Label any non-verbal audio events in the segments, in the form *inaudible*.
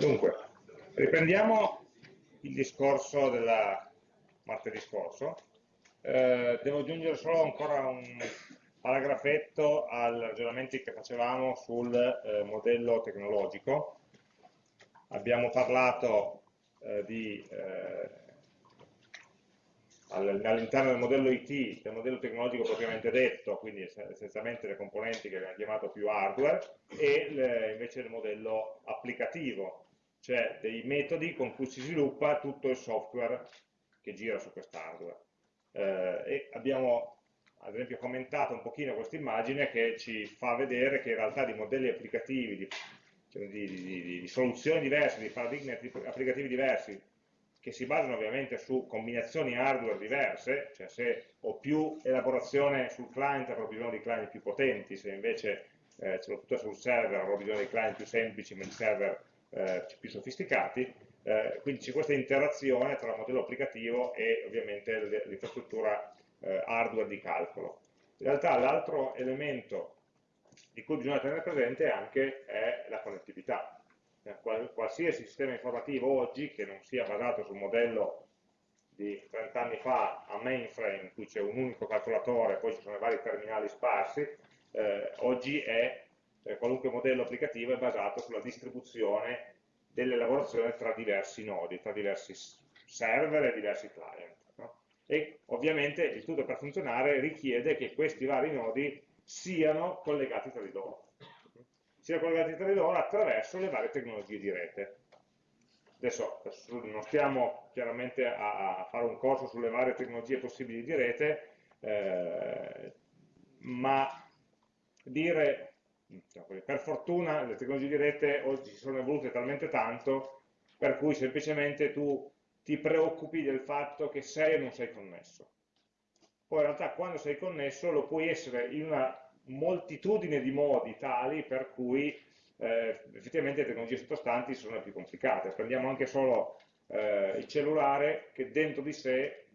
Dunque, riprendiamo il discorso del martedì scorso. Eh, devo aggiungere solo ancora un paragrafetto ai ragionamenti che facevamo sul eh, modello tecnologico. Abbiamo parlato eh, di eh, all'interno del modello IT, del modello tecnologico propriamente detto, quindi essenzialmente le componenti che abbiamo chiamato più hardware, e le, invece il modello applicativo, cioè dei metodi con cui si sviluppa tutto il software che gira su quest'hardware. Eh, e abbiamo ad esempio commentato un pochino questa immagine che ci fa vedere che in realtà di modelli applicativi, di, cioè di, di, di soluzioni diverse, di paradigmi applicativi diversi, che si basano ovviamente su combinazioni hardware diverse, cioè se ho più elaborazione sul client avrò bisogno di client più potenti, se invece eh, ce l'ho tutta sul server avrò bisogno di client più semplici ma di server eh, più sofisticati, eh, quindi c'è questa interazione tra il modello applicativo e ovviamente l'infrastruttura eh, hardware di calcolo. In realtà l'altro elemento di cui bisogna tenere presente anche è la connettività, eh, qualsiasi sistema informativo oggi che non sia basato sul modello di 30 anni fa a mainframe, in cui c'è un unico calcolatore e poi ci sono vari terminali sparsi, eh, oggi è, eh, qualunque modello applicativo è basato sulla distribuzione dell'elaborazione tra diversi nodi, tra diversi server e diversi client. No? E ovviamente il tutto per funzionare richiede che questi vari nodi siano collegati tra di loro siano collegati tra di loro attraverso le varie tecnologie di rete. Adesso non stiamo chiaramente a, fare un corso sulle varie tecnologie possibili di rete, eh, ma dire, cioè, per fortuna le tecnologie di rete oggi si sono evolute talmente tanto per cui semplicemente tu ti preoccupi del fatto che sei o non sei connesso. Poi in realtà quando sei connesso lo puoi essere in una moltitudine di modi tali per cui eh, effettivamente le tecnologie sottostanti sono più complicate. Prendiamo anche solo eh, il cellulare che dentro di sé,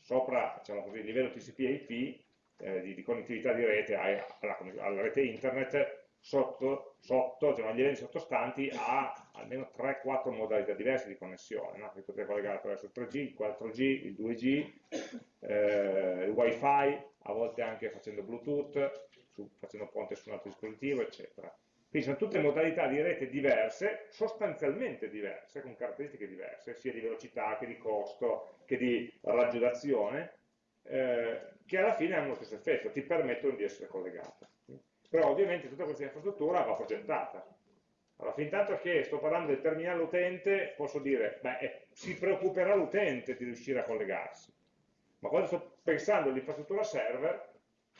sopra diciamo così, il livello TCP/IP eh, di, di, connettività di rete alla, alla rete internet, sotto, sotto cioè, agli livelli sottostanti ha almeno 3-4 modalità diverse di connessione, no? che potete collegare attraverso il 3G, il 4G, il 2G, eh, il WiFi, a volte anche facendo Bluetooth, su, facendo ponte su un altro dispositivo, eccetera. Quindi sono tutte modalità di rete diverse, sostanzialmente diverse, con caratteristiche diverse, sia di velocità che di costo, che di raggio d'azione, eh, che alla fine hanno lo stesso effetto, ti permettono di essere collegate. Però ovviamente tutta questa infrastruttura va progettata. Allora, fin tanto che sto parlando del terminale utente, posso dire, beh, eh, si preoccuperà l'utente di riuscire a collegarsi. Ma quando sto pensando all'infrastruttura server,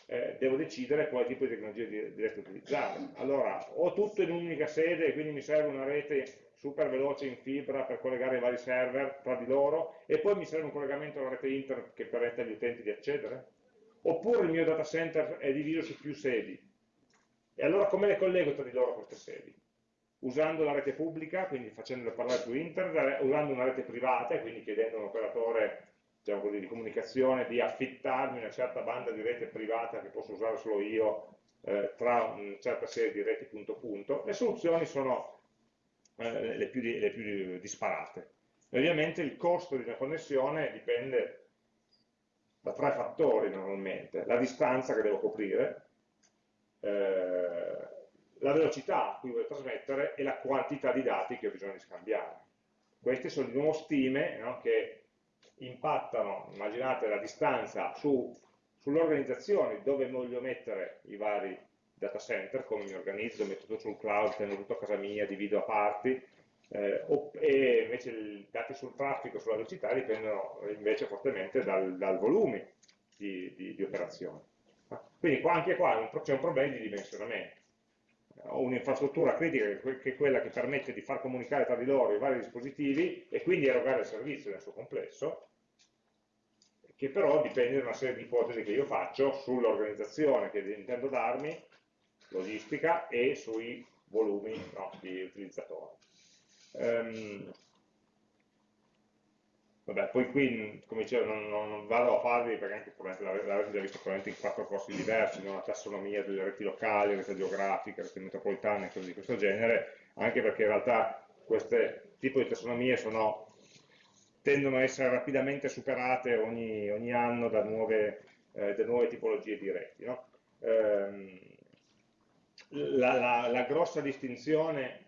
eh, devo decidere quale tipo di tecnologia diretta utilizzare. Allora, ho tutto in un'unica sede quindi mi serve una rete super veloce in fibra per collegare i vari server tra di loro e poi mi serve un collegamento alla rete internet che permette agli utenti di accedere? Oppure il mio data center è diviso su più sedi? E allora come le collego tra di loro queste sedi? Usando la rete pubblica, quindi facendole parlare su internet, usando una rete privata, quindi chiedendo a un operatore diciamo così, di comunicazione di affittarmi una certa banda di rete privata che posso usare solo io eh, tra una certa serie di reti punto punto, le soluzioni sono eh, le, più, le, più, disparate. E ovviamente il costo di una connessione dipende da tre fattori normalmente, la distanza che devo coprire, eh, la velocità a cui voglio trasmettere e la quantità di dati che ho bisogno di scambiare. Queste sono di nuovo stime no, che impattano, immaginate la distanza su, sull'organizzazione dove voglio mettere i vari data center, come mi organizzo, metto tutto sul cloud, tengo tutto a casa mia, divido a parti, eh, e invece i dati sul traffico, sulla velocità dipendono invece fortemente dal, dal volume di, di, di operazioni. Quindi qua, anche qua c'è un problema di dimensionamento. Ho un'infrastruttura critica che è quella che permette di far comunicare tra di loro i vari dispositivi e quindi erogare il servizio nel suo complesso, che però dipende da una serie di ipotesi che io faccio sull'organizzazione che intendo darmi, logistica, e sui volumi no, di utilizzatori. Um, vabbè, poi qui, come dicevo, non, non, vado a farvi, perché anche l'avrete già visto probabilmente in quattro corsi diversi, una tassonomia delle reti locali, rete geografica, rete metropolitane, cose di questo genere, anche perché in realtà queste tipo di tassonomie sono, tendono a essere rapidamente superate ogni, ogni anno da nuove, eh, da nuove, tipologie di reti. No? Ehm, la, la, la, grossa distinzione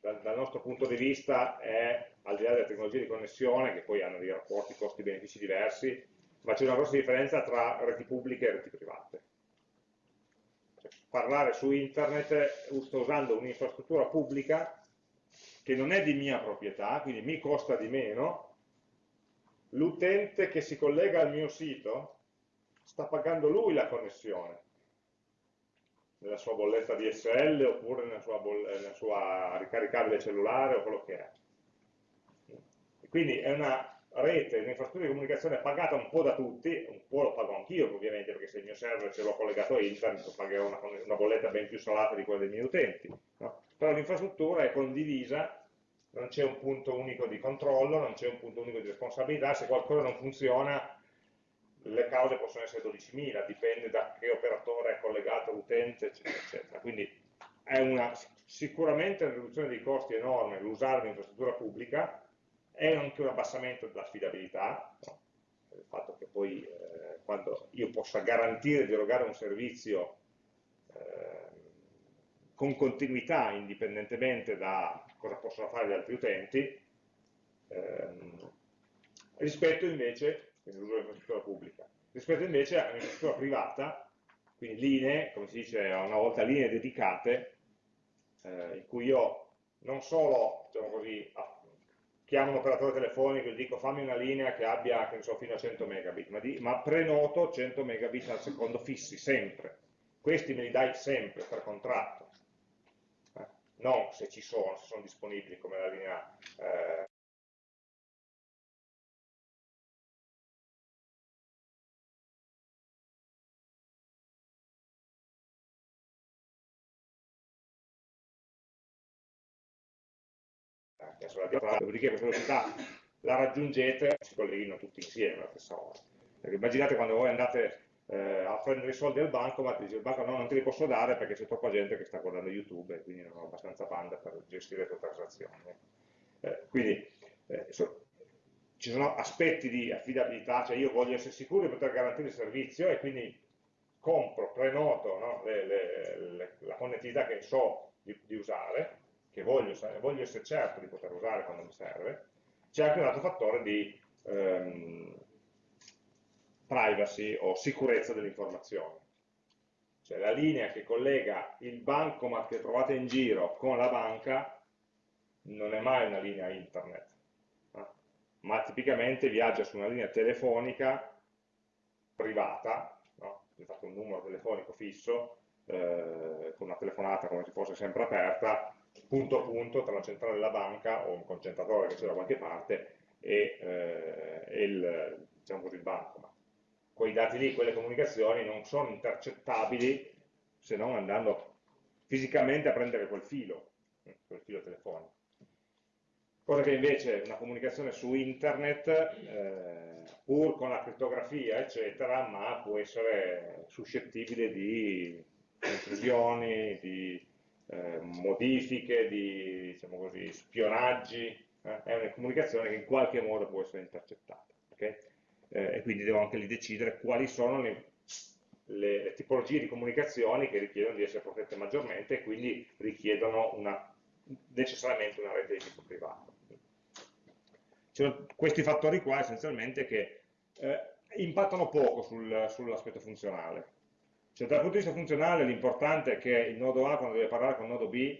dal, dal, nostro punto di vista è, al di là delle tecnologie di connessione, che poi hanno dei rapporti costi-benefici diversi, ma c'è una grossa differenza tra reti pubbliche e reti private. Cioè, parlare su internet sto usando un'infrastruttura pubblica che non è di mia proprietà, quindi mi costa di meno, l'utente che si collega al mio sito sta pagando lui la connessione nella sua bolletta DSL oppure nella sua, nella sua ricaricabile cellulare o quello che è. Quindi è una rete, un'infrastruttura di comunicazione pagata un po' da tutti, un po' lo pago anch'io ovviamente, perché se il mio server ce l'ho collegato a internet pagherò una, una, bolletta ben più salata di quella dei miei utenti. No? Però l'infrastruttura è condivisa, non c'è un punto unico di controllo, non c'è un punto unico di responsabilità, se qualcosa non funziona le cause possono essere 12.000, dipende da che operatore è collegato all'utente, eccetera, eccetera. Quindi è una, sicuramente una riduzione dei costi enorme l'usare un'infrastruttura pubblica, è anche un abbassamento dell'affidabilità, il fatto che poi eh, quando io possa garantire di erogare un servizio eh, con continuità, indipendentemente da cosa possono fare gli altri utenti, ehm, rispetto invece, l'uso dell'infrastruttura pubblica, rispetto invece a un'infrastruttura privata, quindi linee, come si dice una volta, linee dedicate, eh, in cui io non solo, diciamo così, chiamo un operatore telefonico e dico fammi una linea che abbia che so, fino a 100 megabit, ma, di, ma, prenoto 100 megabit al secondo fissi, sempre. Questi me li dai sempre per contratto, eh? non se ci sono, se sono disponibili come la linea eh, adesso la diapositiva, dopodiché questa velocità la raggiungete, si colleghino tutti insieme alla stessa ora. Perché immaginate quando voi andate eh, a prendere i soldi al banco, ma ti dice il banco no, non te li posso dare perché c'è troppa gente che sta guardando YouTube e quindi non ho abbastanza banda per gestire le tue transazioni. Eh, quindi eh, so, ci sono aspetti di affidabilità, cioè io voglio essere sicuro di poter garantire il servizio e quindi compro, prenoto no, le, le, le, la connettività che so di, di usare, che voglio, voglio, essere certo di poter usare quando mi serve, c'è anche un altro fattore di ehm, privacy o sicurezza dell'informazione. Cioè la linea che collega il bancomat che trovate in giro con la banca non è mai una linea internet, eh? ma tipicamente viaggia su una linea telefonica privata, no? infatti un numero telefonico fisso, eh, con una telefonata come se fosse sempre aperta, punto a punto tra la centrale della banca o un concentratore che c'è da qualche parte e, eh, e il, diciamo così, il bancomat. Quei dati lì, quelle comunicazioni non sono intercettabili se non andando fisicamente a prendere quel filo, quel filo telefonico. Cosa che invece una comunicazione su internet, eh, pur con la crittografia, eccetera, ma può essere suscettibile di intrusioni, di eh, modifiche, di diciamo così, spionaggi, eh, è una comunicazione che in qualche modo può essere intercettata. Okay? Eh, e quindi devo anche lì decidere quali sono le, le, le, tipologie di comunicazioni che richiedono di essere protette maggiormente e quindi richiedono una, necessariamente una rete di tipo privato. Cioè, questi fattori qua essenzialmente che eh, impattano poco sul, sull'aspetto funzionale. Cioè dal punto di vista funzionale l'importante è che il nodo A quando deve parlare con il nodo B,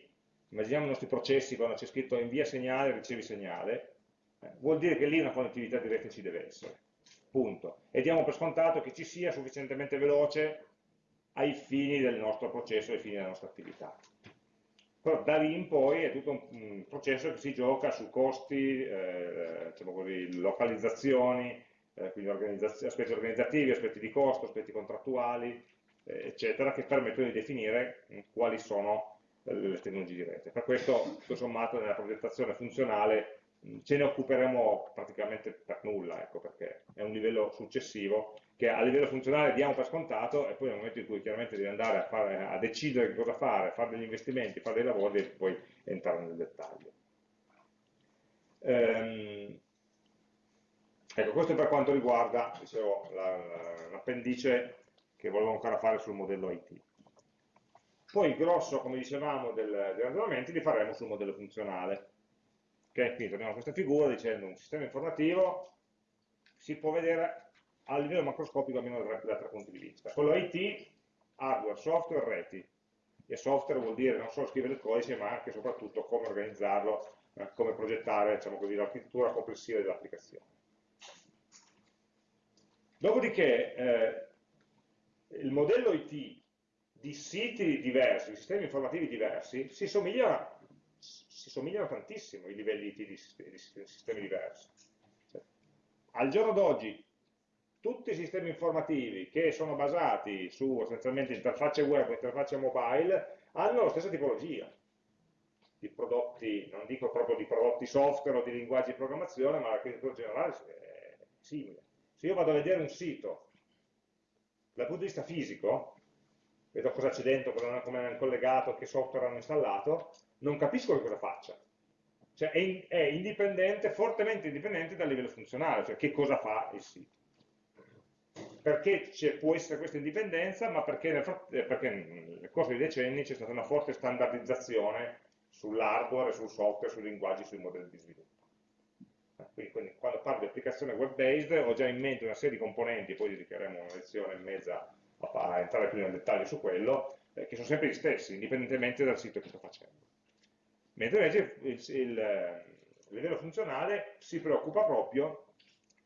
immaginiamo i nostri processi quando c'è scritto invia segnale, ricevi segnale, eh, vuol dire che lì una connettività diretta ci deve essere, punto. E diamo per scontato che ci sia sufficientemente veloce ai fini del nostro processo, ai fini della nostra attività. Però da lì in poi è tutto un, processo che si gioca su costi, eh, diciamo così, localizzazioni, eh, quindi aspetti organizzativi, aspetti di costo, aspetti contrattuali, eccetera, che permettono di definire mm, quali sono le tecnologie di rete. Per questo, tutto sommato, nella progettazione funzionale ce ne occuperemo praticamente per nulla, ecco, perché è un livello successivo che a livello funzionale diamo per scontato e poi nel momento in cui chiaramente devi andare a, fare, a decidere cosa fare, fare degli investimenti, fare dei lavori, devi poi entrare nel dettaglio. Ehm, ecco, questo è per quanto riguarda l'appendice la, che volevo ancora fare sul modello IT. Poi il grosso, come dicevamo, del, dei ragionamenti li faremo sul modello funzionale. Ok, quindi torniamo a questa figura dicendo un sistema informativo si può vedere a livello macroscopico almeno da da tre punti di vista. Quello IT, hardware, software, reti. E software vuol dire non solo scrivere il codice, ma anche e soprattutto come organizzarlo, eh, come progettare diciamo l'architettura complessiva dell'applicazione. Dopodiché eh, il modello IT di siti diversi, di sistemi informativi diversi, si somigliano, si somigliano tantissimo i livelli IT di, di sistemi diversi. Cioè, al giorno d'oggi tutti i sistemi informativi che sono basati su essenzialmente interfacce web o interfacce mobile hanno la stessa tipologia di prodotti, non dico proprio di prodotti software o di linguaggi di programmazione, ma l'architettura generale è simile. Se io vado a vedere un sito dal punto di vista fisico, vedo cosa c'è dentro, come hanno collegato, che software hanno installato, non capisco che cosa faccia. Cioè è, è indipendente, fortemente indipendente dal livello funzionale, cioè che cosa fa il sito. Perché può essere questa indipendenza? Ma perché nel, eh, perché nel corso dei decenni c'è stata una forte standardizzazione sull'hardware, sul software, sui linguaggi, sui modelli di sviluppo. Quindi, quindi, quando parlo di applicazione web-based ho già in mente una serie di componenti, poi dedicheremo una lezione e mezza a entrare più nel dettaglio su quello, eh, che sono sempre gli stessi, indipendentemente dal sito che sto facendo. Mentre invece il, il, il livello funzionale si preoccupa proprio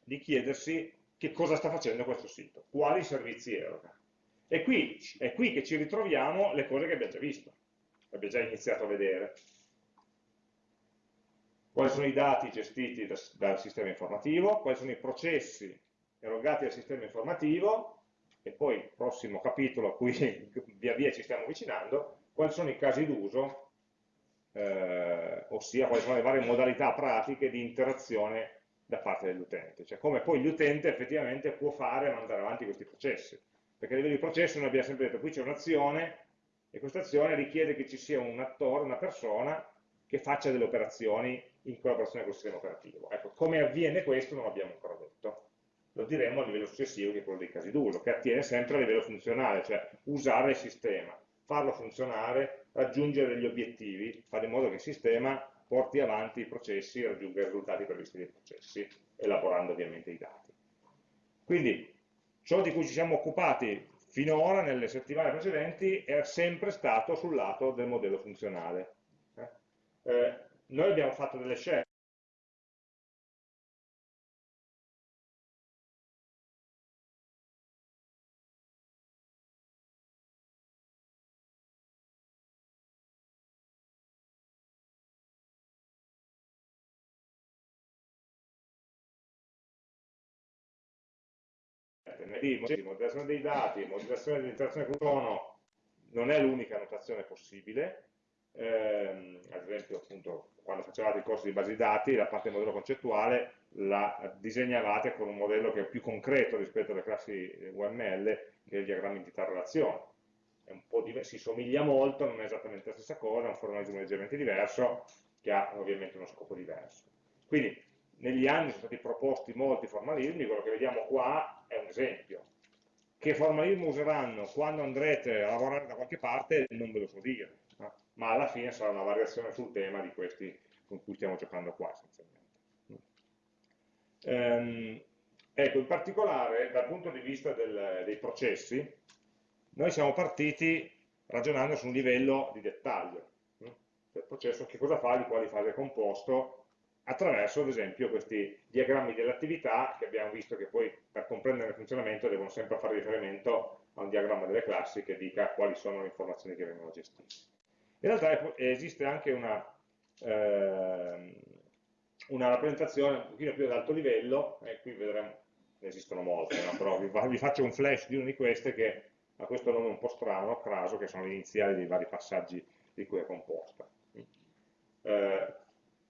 di chiedersi che cosa sta facendo questo sito, quali servizi eroga. E qui è qui che ci ritroviamo le cose che abbiamo già visto, abbiamo già iniziato a vedere. Quali sono i dati gestiti da, dal sistema informativo, quali sono i processi erogati dal sistema informativo, e poi il prossimo capitolo a cui *laughs* via via ci stiamo avvicinando, quali sono i casi d'uso, eh, ossia quali sono le varie modalità pratiche di interazione da parte dell'utente, cioè come poi l'utente effettivamente può fare e mandare avanti questi processi. Perché a livello di processo noi abbiamo sempre detto, qui c'è un'azione, e questa azione richiede che ci sia un attore, una persona, che faccia delle operazioni in collaborazione con il sistema operativo. Ecco, come avviene questo non l'abbiamo ancora detto lo diremo a livello successivo che è quello dei casi d'uso, che attiene sempre a livello funzionale, cioè usare il sistema, farlo funzionare, raggiungere degli obiettivi, fare in modo che il sistema porti avanti i processi raggiunga i risultati previsti dai processi, elaborando ovviamente i dati. Quindi ciò di cui ci siamo occupati finora, nelle settimane precedenti, è sempre stato sul lato del modello funzionale. Eh? Noi abbiamo fatto delle scelte. Di modellazione dei dati, modellazione dell'interazione con l'uomo non è l'unica notazione possibile, eh, ad esempio appunto quando facevate il corso di basi dati la parte del modello concettuale la disegnavate con un modello che è più concreto rispetto alle classi UML che è il diagramma entità-relazione si somiglia molto, non è esattamente la stessa cosa, è un formalismo leggermente diverso che ha ovviamente uno scopo diverso quindi negli anni sono stati proposti molti formalismi, quello che vediamo qua è un esempio. Che formalismo useranno quando andrete a lavorare da qualche parte non ve lo so dire? Ma alla fine sarà una variazione sul tema di questi con cui stiamo giocando qua essenzialmente. Ehm, ecco, in particolare dal punto di vista del, dei processi, noi siamo partiti ragionando su un livello di dettaglio. No? Cioè, il processo che cosa fa, di quali fasi è composto, attraverso ad esempio questi diagrammi dell'attività che abbiamo visto che poi per comprendere il funzionamento devono sempre fare riferimento a un diagramma delle classi che dica quali sono le informazioni che vengono gestite. In realtà esiste anche una, eh, una rappresentazione un pochino più ad alto livello, e qui vedremo, ne esistono molte, no? però vi, vi, faccio un flash di una di queste che ha questo nome un po' strano, Craso, che sono le iniziali dei vari passaggi di cui è composta. Eh,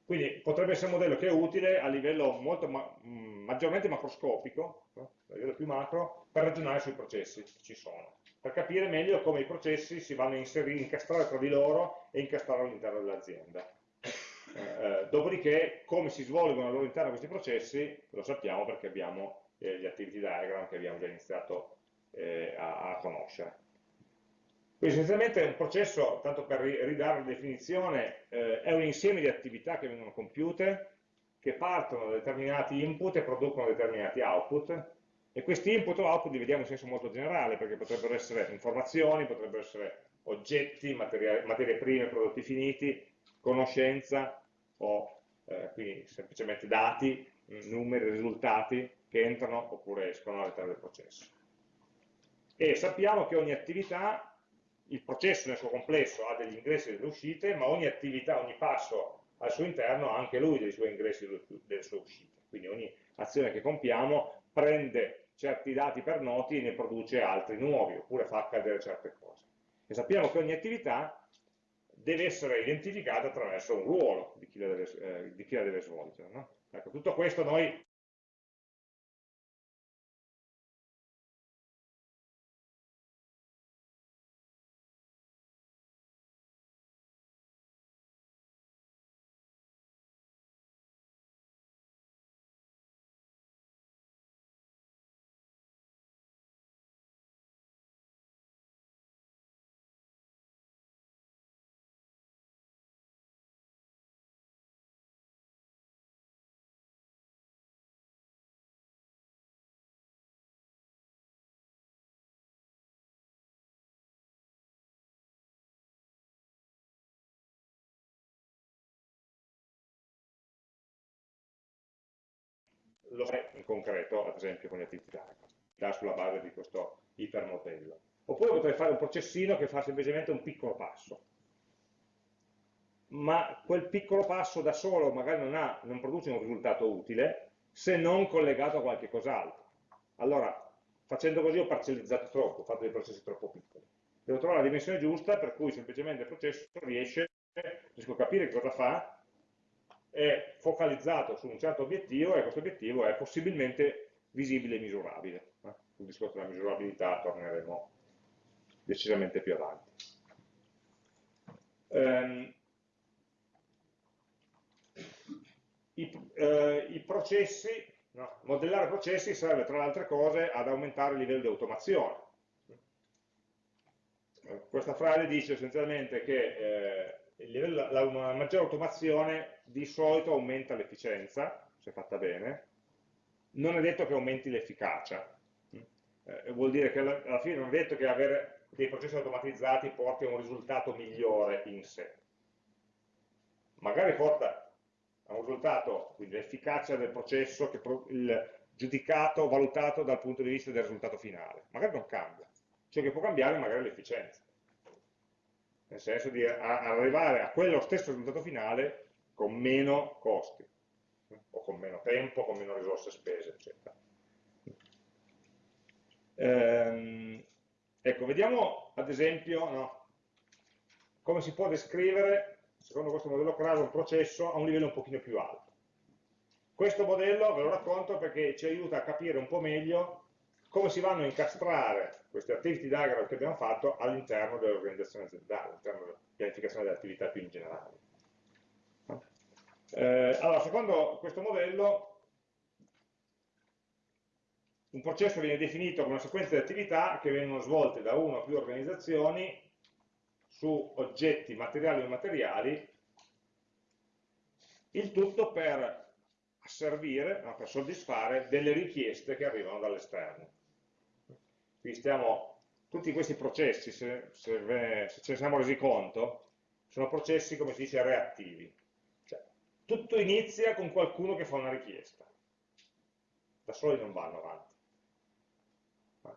quindi potrebbe essere un modello che è utile a livello ma mm, maggiormente macroscopico, a livello più macro, per ragionare sui processi che ci sono, per capire meglio come i processi si vanno a inserire, incastrare tra di loro e incastrare all'interno dell'azienda. Eh, eh, dopodiché, come si svolgono al loro interno questi processi, lo sappiamo perché abbiamo eh, gli activity diagram che abbiamo già iniziato eh, a, a conoscere. Quindi essenzialmente un processo, tanto per ridare la definizione, eh, è un insieme di attività che vengono compiute, che partono da determinati input e producono determinati output, e questi input o output li vediamo in senso molto generale, perché potrebbero essere informazioni, potrebbero essere oggetti, materie prime, prodotti finiti, conoscenza o eh, quindi semplicemente dati, numeri, risultati che entrano oppure escono all'interno del processo. E sappiamo che ogni attività il processo nel suo complesso ha degli ingressi e delle uscite, ma ogni attività, ogni passo al suo interno ha anche lui dei suoi ingressi e delle sue uscite. Quindi ogni azione che compiamo prende certi dati per noti e ne produce altri nuovi, oppure fa accadere certe cose. E sappiamo che ogni attività deve essere identificata attraverso un ruolo di chi la deve, eh, chi la deve svolgere. No? Ecco, tutto questo noi lo fai in concreto, ad esempio con gli attività sulla base di questo ipermodello. Oppure potrei fare un processino che fa semplicemente un piccolo passo. Ma quel piccolo passo da solo magari non, ha, non produce un risultato utile se non collegato a qualche cos'altro. Allora, facendo così ho parcellizzato troppo, ho fatto dei processi troppo piccoli. Devo trovare la dimensione giusta per cui semplicemente il processo riesce, riesco a capire cosa fa è focalizzato su un certo obiettivo e questo obiettivo è possibilmente visibile e misurabile. Eh? Sul discorso della misurabilità torneremo decisamente più avanti. Um, i, eh, i, processi, no, modellare processi serve tra le altre cose ad aumentare il livello di automazione. Questa frase dice essenzialmente che eh, livello, la, una maggiore automazione di solito aumenta l'efficienza, se fatta bene, non è detto che aumenti l'efficacia. Eh, vuol dire che alla, alla, fine non è detto che avere dei processi automatizzati porti a un risultato migliore in sé. Magari porta a un risultato, quindi l'efficacia del processo, che pro, il giudicato, valutato dal punto di vista del risultato finale. Magari non cambia. Ciò che può cambiare magari l'efficienza nel senso di arrivare a quello stesso risultato finale con meno costi, o con meno tempo, con meno risorse spese, eccetera. Ehm, ecco, vediamo ad esempio no, come si può descrivere, secondo questo modello CRAS, un processo a un livello un pochino più alto. Questo modello ve lo racconto perché ci aiuta a capire un po' meglio come si vanno a incastrare queste activity diagram che abbiamo fatto all'interno dell'organizzazione aziendale, all'interno della pianificazione delle attività più in generale. Eh, allora, secondo questo modello, un processo viene definito come una sequenza di attività che vengono svolte da una o più organizzazioni su oggetti materiali o immateriali, il tutto per servire, no, per soddisfare delle richieste che arrivano dall'esterno. Quindi stiamo, tutti questi processi, se, se, se, ce ne siamo resi conto, sono processi, come si dice, reattivi. Cioè, tutto inizia con qualcuno che fa una richiesta. Da soli non vanno avanti.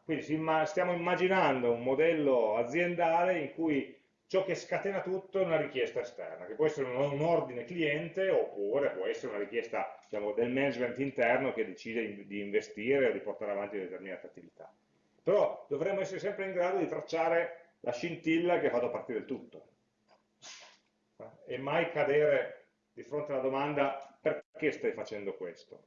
Quindi stiamo immaginando un modello aziendale in cui ciò che scatena tutto è una richiesta esterna, che può essere un, ordine cliente oppure può essere una richiesta diciamo, del management interno che decide di investire o di portare avanti determinate attività però dovremmo essere sempre in grado di tracciare la scintilla che ha fatto partire il tutto e mai cadere di fronte alla domanda perché stai facendo questo?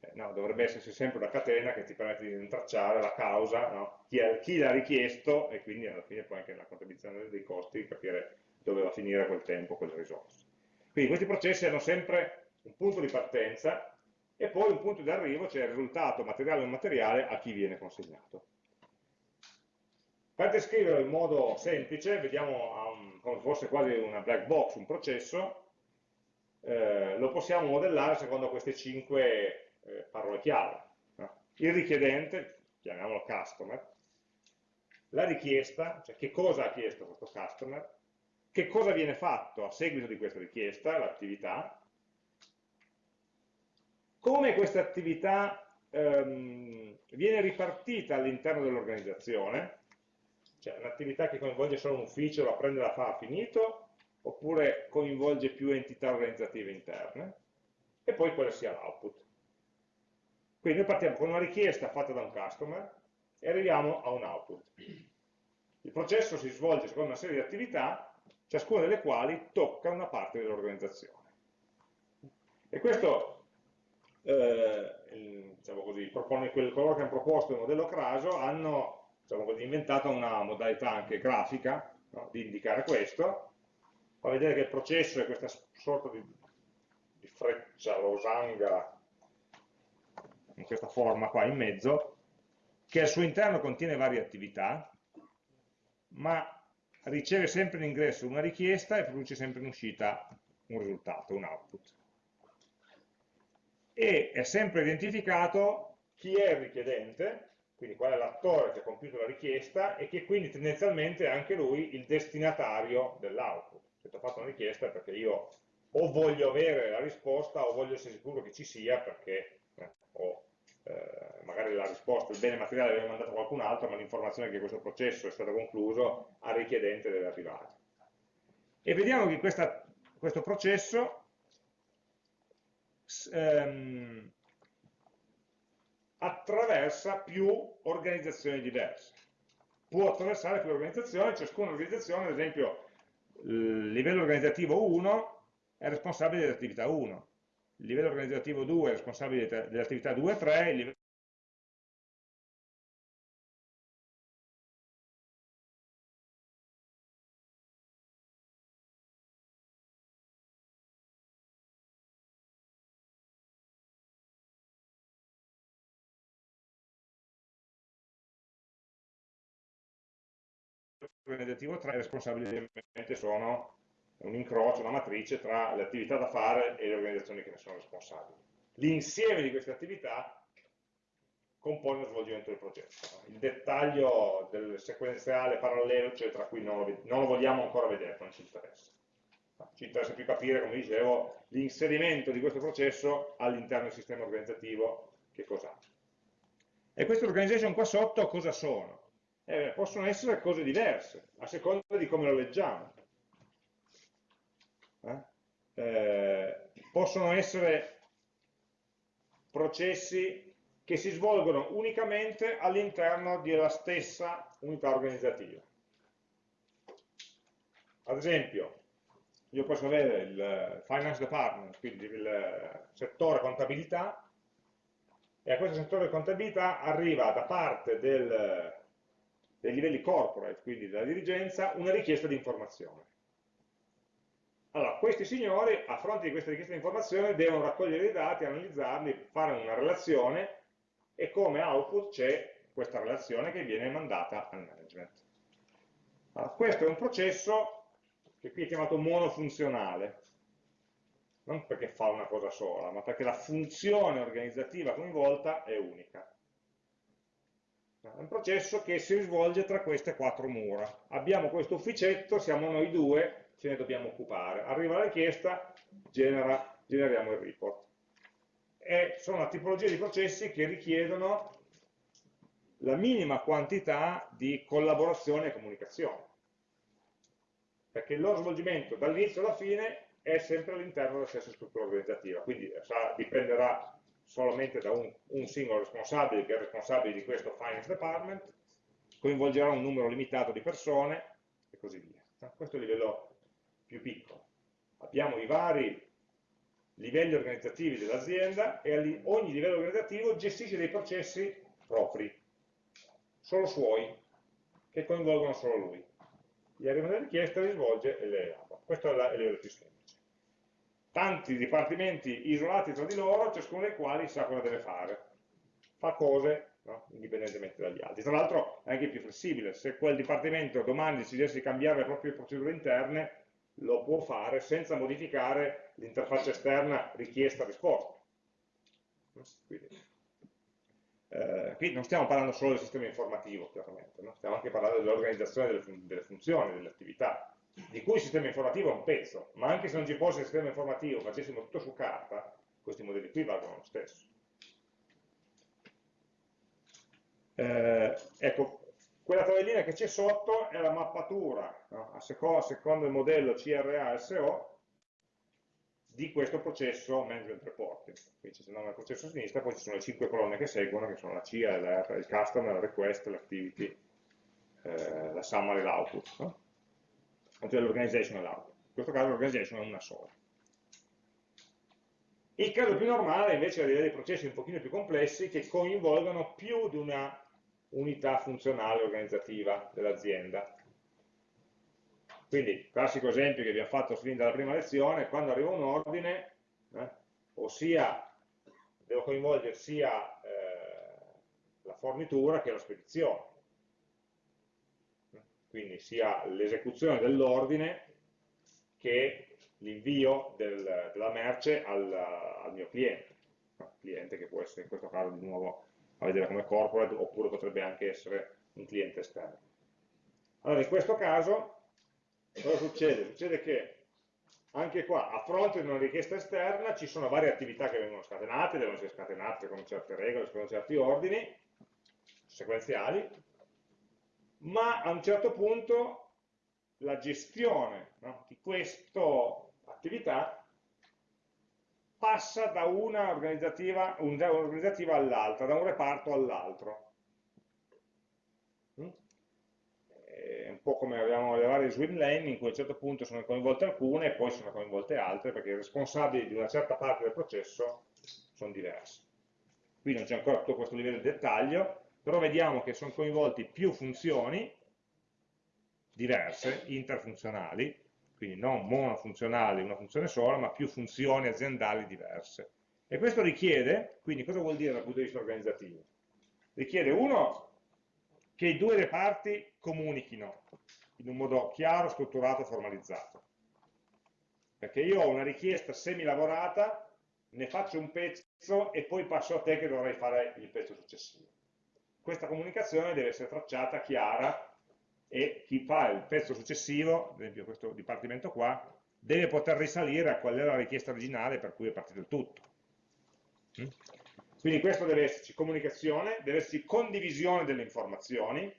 Eh, no, dovrebbe esserci sempre una catena che ti permette di intracciare la causa, no? chi, chi l'ha richiesto e quindi alla fine poi anche nella contabilizzazione dei costi capire dove va a finire quel tempo, quelle risorse. Quindi questi processi hanno sempre un punto di partenza e poi un punto di arrivo, cioè il risultato materiale o immateriale a chi viene consegnato. Per descriverlo in modo semplice, vediamo um, come fosse quasi una black box, un processo, eh, lo possiamo modellare secondo queste cinque eh, parole chiave. No? Il richiedente, chiamiamolo customer, la richiesta, cioè che cosa ha chiesto questo customer, che cosa viene fatto a seguito di questa richiesta, l'attività, come questa attività ehm, viene ripartita all'interno dell'organizzazione, cioè un'attività che coinvolge solo un ufficio, la prende e la fa, finito, oppure coinvolge più entità organizzative interne, e poi quale sia l'output. Quindi noi partiamo con una richiesta fatta da un customer e arriviamo a un output. Il processo si svolge secondo una serie di attività, ciascuna delle quali tocca una parte dell'organizzazione. E questo eh, diciamo così, propone, coloro che hanno proposto il modello Craso hanno diciamo così, inventato una modalità anche grafica no, di indicare questo, fa vedere che il processo è questa sorta di, di freccia losanga in questa forma qua in mezzo, che al suo interno contiene varie attività, ma riceve sempre in ingresso una richiesta e produce sempre in uscita un risultato, un output e è sempre identificato chi è il richiedente, quindi qual è l'attore che ha compiuto la richiesta e che quindi tendenzialmente è anche lui il destinatario dell'output. Se ti ho fatto una richiesta è perché io o voglio avere la risposta o voglio essere sicuro che ci sia perché eh, ho, eh, magari la risposta, il bene materiale l'aveva mandato qualcun altro, ma l'informazione che questo processo è stato concluso al richiedente deve arrivare. E vediamo che questa, questo processo ehm, attraversa più organizzazioni diverse. Può attraversare più organizzazioni, ciascuna organizzazione, ad esempio, il livello organizzativo 1 è responsabile dell'attività 1, il livello organizzativo 2 è responsabile dell'attività 2 e 3, il livello organizzativo 3 responsabili sono un incrocio, una matrice tra le attività da fare e le organizzazioni che ne sono responsabili. L'insieme di queste attività compone lo svolgimento del processo. Il dettaglio del sequenziale parallelo, eccetera, qui non lo, non lo vogliamo ancora vedere, non ci interessa. Ci interessa più capire, come dicevo, l'inserimento di questo processo all'interno del sistema organizzativo, che cos'ha. E queste organization qua sotto cosa sono? Eh, possono essere cose diverse, a seconda di come lo leggiamo. Eh? Eh, possono essere processi che si svolgono unicamente all'interno della stessa unità organizzativa. Ad esempio, io posso avere il finance department, quindi il settore contabilità, e a questo settore contabilità arriva da parte del dei livelli corporate, quindi della dirigenza, una richiesta di informazione. Allora, questi signori, a fronte di questa richiesta di informazione, devono raccogliere i dati, analizzarli, fare una relazione e come output c'è questa relazione che viene mandata al management. Allora, questo è un processo che qui è chiamato monofunzionale, non perché fa una cosa sola, ma perché la funzione organizzativa coinvolta è unica. È un processo che si svolge tra queste quattro mura. Abbiamo questo ufficetto, siamo noi due, ce ne dobbiamo occupare. Arriva la richiesta, genera, generiamo il report. E sono una tipologia di processi che richiedono la minima quantità di collaborazione e comunicazione. Perché il loro svolgimento dall'inizio alla fine è sempre all'interno della stessa struttura organizzativa, quindi sa, dipenderà solamente da un, un, singolo responsabile che è responsabile di questo finance department, coinvolgerà un numero limitato di persone e così via. Questo è il livello più piccolo. abbiamo i vari livelli organizzativi dell'azienda e ogni livello organizzativo gestisce dei processi propri, solo suoi, che coinvolgono solo lui. Gli arrivano le richieste, le svolge e le elabora. Questo è il livello più semplice. Tanti dipartimenti isolati tra di loro, ciascuno dei quali sa cosa deve fare. Fa cose no? indipendentemente dagli altri. Tra l'altro è anche più flessibile, se quel dipartimento domani decidesse di cambiare le proprie procedure interne, lo può fare senza modificare l'interfaccia esterna richiesta-risposta. Quindi, eh, qui non stiamo parlando solo del sistema informativo, chiaramente, no? stiamo anche parlando dell'organizzazione delle, fun delle, funzioni, delle attività, di cui il sistema informativo è un pezzo, ma anche se non ci fosse il sistema informativo, facessimo tutto su carta, questi modelli qui valgono lo stesso. Eh, ecco, quella tabellina che c'è sotto è la mappatura, no? a, seco a secondo il modello CRA-SO, di questo processo management reporting. Qui c'è il nome del processo a sinistra, poi ci sono le cinque colonne che seguono, che sono la CIA, il customer, la request, l'activity, eh, la summary l'output. No? Cioè l'organization e l'output. In questo caso l'organization è una sola. Il caso più normale invece è avere dei processi un pochino più complessi che coinvolgono più di una unità funzionale organizzativa dell'azienda. Quindi, classico esempio che abbiamo fatto fin dalla prima lezione, quando arriva un ordine, eh, ossia devo coinvolgere sia eh, la fornitura che la spedizione. Quindi sia l'esecuzione dell'ordine che l'invio del, della merce al, al mio cliente. Cliente che può essere in questo caso di nuovo a vedere come corporate oppure potrebbe anche essere un cliente esterno. Allora in questo caso cosa succede? Succede che anche qua a fronte di una richiesta esterna ci sono varie attività che vengono scatenate, devono essere scatenate con certe regole, con certi ordini sequenziali, ma a un certo punto la gestione no, di questa attività passa da una organizzativa, organizzativa all'altra, da un reparto all'altro. Mm? È un po' come abbiamo le varie swim lane in cui a un certo punto sono coinvolte alcune e poi sono coinvolte altre perché i responsabili di una certa parte del processo sono diversi. Qui non c'è ancora tutto questo livello di dettaglio, però vediamo che sono coinvolti più funzioni diverse, interfunzionali, quindi non monofunzionali, una funzione sola, ma più funzioni aziendali diverse. E questo richiede, quindi cosa vuol dire dal punto di vista organizzativo? Richiede uno, che i due reparti comunichino in un modo chiaro, strutturato formalizzato. Perché io ho una richiesta semi-lavorata, ne faccio un pezzo e poi passo a te che dovrai fare il pezzo successivo. Questa comunicazione deve essere tracciata, chiara, e chi fa il pezzo successivo, ad esempio questo dipartimento qua, deve poter risalire a qual era la richiesta originale per cui è partito il tutto. Mm? Quindi questo deve esserci comunicazione, deve esserci condivisione delle informazioni,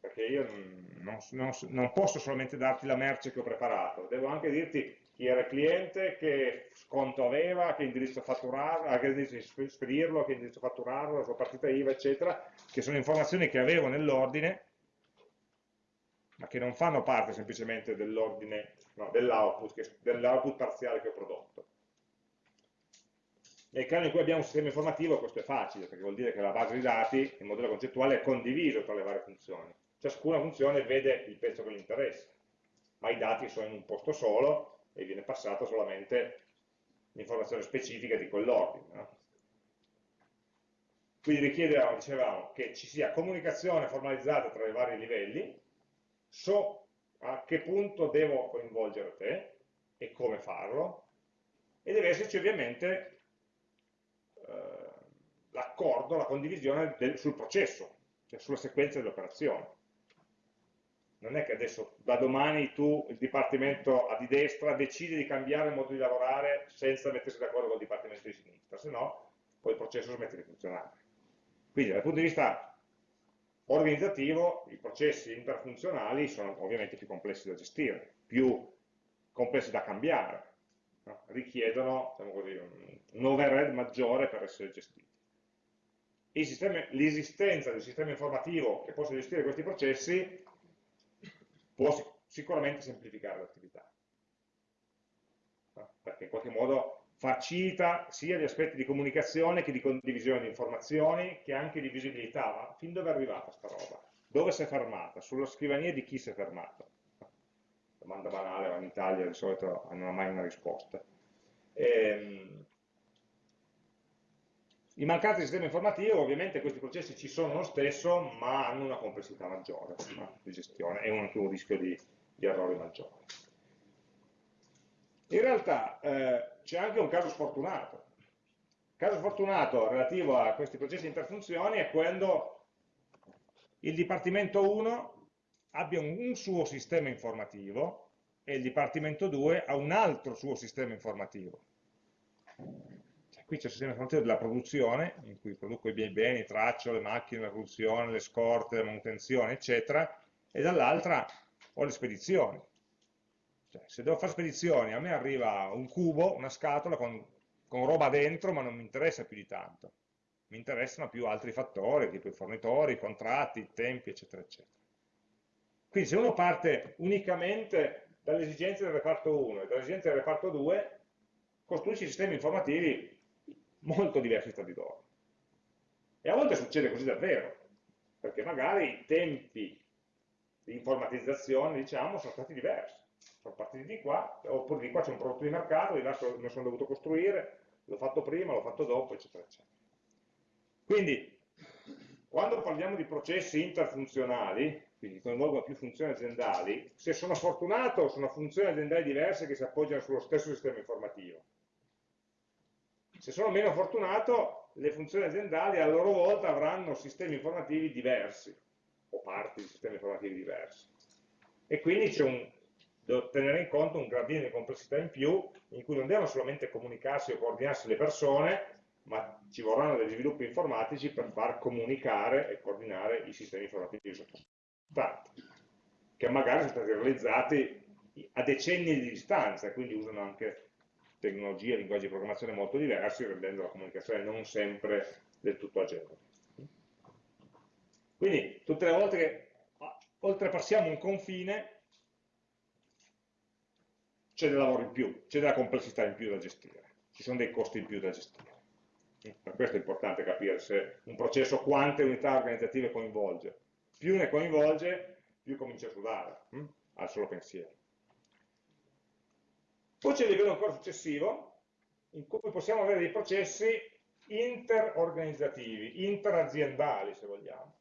perché io non, non, non, posso solamente darti la merce che ho preparato, devo anche dirti chi era il cliente, che sconto aveva, che indirizzo fatturarlo, che indirizzo spedirlo, che indirizzo fatturarlo, la sua partita IVA, eccetera, che sono informazioni che avevo nell'ordine, ma che non fanno parte semplicemente dell'ordine, no, dell'output, dell parziale che ho prodotto. Nel caso in cui abbiamo un sistema informativo questo è facile, perché vuol dire che la base di dati, il modello concettuale è condiviso tra le varie funzioni. Ciascuna funzione vede il pezzo che gli interessa, ma i dati sono in un posto solo e viene passata solamente l'informazione specifica di quell'ordine. No? Quindi richiede, dicevamo, che ci sia comunicazione formalizzata tra i vari livelli, so a che punto devo coinvolgere te e come farlo, e deve esserci ovviamente eh, l'accordo, la condivisione del, sul processo, cioè sulla sequenza delle operazioni non è che adesso da domani tu, il dipartimento di destra, decidi di cambiare il modo di lavorare senza mettersi d'accordo con il dipartimento di sinistra, se no poi il processo smette di funzionare. Quindi dal punto di vista organizzativo i processi interfunzionali sono ovviamente più complessi da gestire, più complessi da cambiare, no? richiedono diciamo un, un overhead maggiore per essere gestiti. L'esistenza del sistema informativo che possa gestire questi processi può sicuramente semplificare l'attività. Perché in qualche modo facilita sia gli aspetti di comunicazione che di condivisione di informazioni, che anche di visibilità. Ma fin dove è arrivata sta roba? Dove si è fermata? Sulla scrivania di chi si è fermato? Domanda banale, ma in Italia di solito non ha mai una risposta. Ehm, in mancanza di sistema informativo ovviamente questi processi ci sono lo stesso ma hanno una complessità maggiore di gestione e anche un rischio di, di errori maggiore. In realtà eh, c'è anche un caso sfortunato. Il caso sfortunato relativo a questi processi interfunzioni è quando il Dipartimento 1 abbia un, un suo sistema informativo e il Dipartimento 2 ha un altro suo sistema informativo qui c'è il sistema informativo della produzione, in cui produco i miei beni, traccio le macchine, la produzione, le scorte, la manutenzione, eccetera, e dall'altra ho le spedizioni. Cioè, se devo fare spedizioni, a me arriva un cubo, una scatola con, con roba dentro, ma non mi interessa più di tanto. Mi interessano più altri fattori, tipo i fornitori, i contratti, i tempi, eccetera, eccetera. Quindi se uno parte unicamente dalle esigenze del reparto 1 e dalle esigenze del reparto 2, costruisce sistemi informativi molto diversi tra di loro. E a volte succede così davvero, perché magari i tempi di informatizzazione, diciamo, sono stati diversi. Sono partiti di qua, oppure di qua c'è un prodotto di mercato, di là me lo sono dovuto costruire, l'ho fatto prima, l'ho fatto dopo, eccetera, eccetera. Quindi, quando parliamo di processi interfunzionali, quindi coinvolgono più funzioni aziendali, se sono fortunato sono funzioni aziendali diverse che si appoggiano sullo stesso sistema informativo se sono meno fortunato, le funzioni aziendali a loro volta avranno sistemi informativi diversi, o parti di sistemi informativi diversi. E quindi c'è un, devo tenere in conto un gradino di complessità in più, in cui non devono solamente comunicarsi o coordinarsi le persone, ma ci vorranno degli sviluppi informatici per far comunicare e coordinare i sistemi informativi sottostanti, che magari sono stati realizzati a decenni di distanza, quindi usano anche tecnologie, linguaggi di programmazione molto diversi, rendendo la comunicazione non sempre del tutto agevole. Quindi, tutte le volte che oltrepassiamo un confine, c'è del lavoro in più, c'è della complessità in più da gestire, ci sono dei costi in più da gestire. Per questo è importante capire se un processo quante unità organizzative coinvolge. Più ne coinvolge, più comincia a sudare, hm? al solo pensiero. Poi c'è il livello ancora successivo, in cui possiamo avere dei processi interorganizzativi, interaziendali se vogliamo,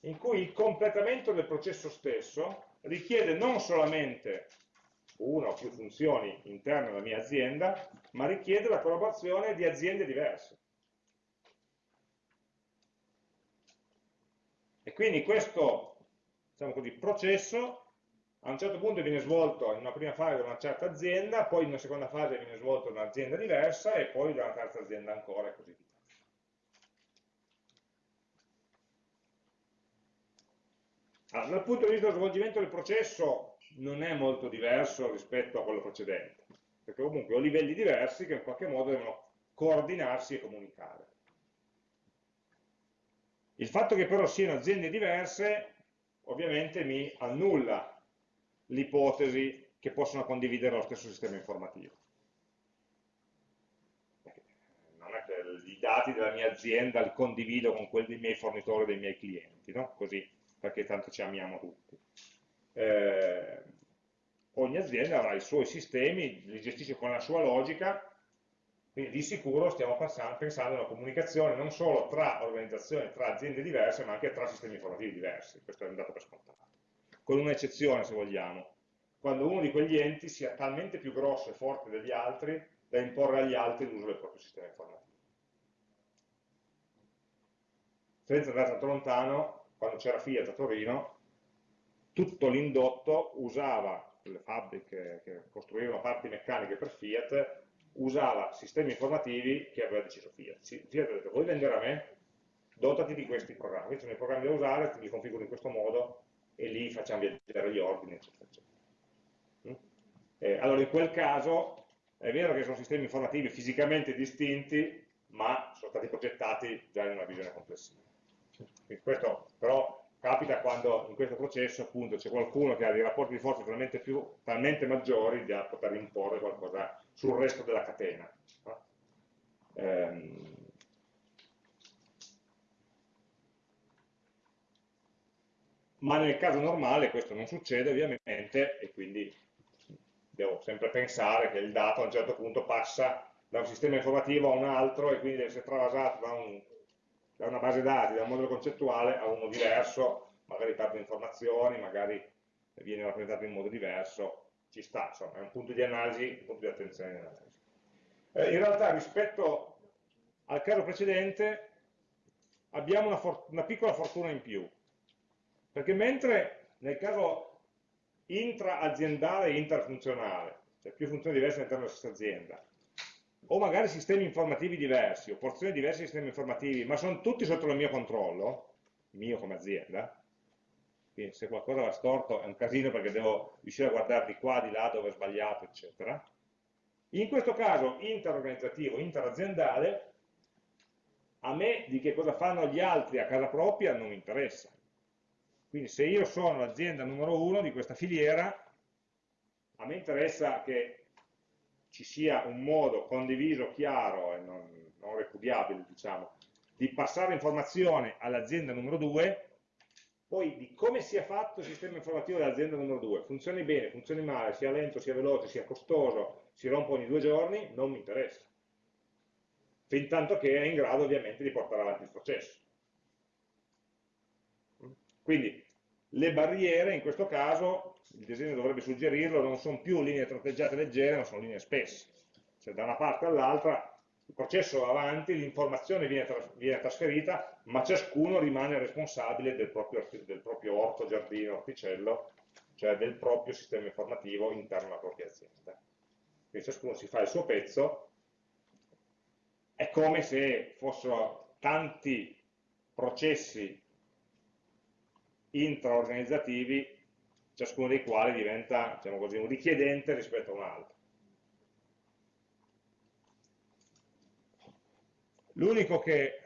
in cui il completamento del processo stesso richiede non solamente una o più funzioni interne alla mia azienda, ma richiede la collaborazione di aziende diverse. E quindi questo diciamo così, processo a un certo punto viene svolto in una prima fase da una certa azienda, poi in una seconda fase viene svolto da un'azienda diversa e poi da una terza azienda ancora e così via. Allora, dal punto di vista dello svolgimento del processo non è molto diverso rispetto a quello precedente, perché comunque ho livelli diversi che in qualche modo devono coordinarsi e comunicare. Il fatto che però siano aziende diverse ovviamente mi annulla l'ipotesi che possono condividere lo stesso sistema informativo. Non è che i dati della mia azienda li condivido con quelli dei miei fornitori, dei miei clienti, no? così, perché tanto ci amiamo tutti. Eh, ogni azienda avrà i suoi sistemi, li gestisce con la sua logica, quindi di sicuro stiamo pensando a una comunicazione non solo tra organizzazioni, tra aziende diverse, ma anche tra sistemi informativi diversi, questo è un dato per scontato con un'eccezione se vogliamo, quando uno di quegli enti sia talmente più grosso e forte degli altri da imporre agli altri l'uso del proprio sistema informativo. Senza andare tanto lontano, quando c'era Fiat a Torino, tutto l'indotto usava, le fabbriche che costruivano parti meccaniche per Fiat, usava sistemi informativi che aveva deciso Fiat. Fiat ha detto, vuoi vendere a me? Dotati di questi programmi, questi sono i programmi da usare, ti li configuro in questo modo, e lì facciamo viaggiare gli ordini, eccetera, eccetera. Mm? Eh, allora in quel caso è vero che sono sistemi informativi fisicamente distinti, ma sono stati progettati già in una visione complessiva. Quindi questo però capita quando in questo processo appunto c'è qualcuno che ha dei rapporti di forza talmente, più, talmente maggiori da poter imporre qualcosa sul resto della catena. No? Ehm, ma nel caso normale questo non succede ovviamente e quindi devo sempre pensare che il dato a un certo punto passa da un sistema informativo a un altro e quindi deve essere travasato da, un, da una base dati, da un modello concettuale a uno diverso, magari perde informazioni, magari viene rappresentato in modo diverso, ci sta, insomma, è un punto di analisi, un punto di attenzione nell'analisi. Eh, in realtà rispetto al caso precedente abbiamo una, una piccola fortuna in più, perché mentre nel caso intra-aziendale e interfunzionale, cioè più funzioni diverse all'interno della stessa azienda, o magari sistemi informativi diversi, o porzioni diverse di sistemi informativi, ma sono tutti sotto il mio controllo, mio come azienda, quindi se qualcosa va storto è un casino perché devo riuscire a guardare di qua, di là, dove è sbagliato, eccetera. In questo caso interorganizzativo, interaziendale, a me di che cosa fanno gli altri a casa propria non mi interessa. Quindi se io sono l'azienda numero uno di questa filiera, a me interessa che ci sia un modo condiviso, chiaro e non, non repudiabile, diciamo, di passare informazione all'azienda numero due, poi di come sia fatto il sistema informativo dell'azienda numero due, funzioni bene, funzioni male, sia lento, sia veloce, sia costoso, si rompe ogni due giorni, non mi interessa. Fin tanto che è in grado ovviamente di portare avanti il processo. Quindi le barriere in questo caso, il disegno dovrebbe suggerirlo, non sono più linee tratteggiate leggere, ma sono linee spesse. Cioè da una parte all'altra il processo va avanti, l'informazione viene, viene, trasferita, ma ciascuno rimane responsabile del proprio, del proprio orto, giardino, orticello, cioè del proprio sistema informativo interno alla propria azienda. Quindi ciascuno si fa il suo pezzo, è come se fossero tanti processi intraorganizzativi, ciascuno dei quali diventa diciamo così, un richiedente rispetto a un altro. L'unico che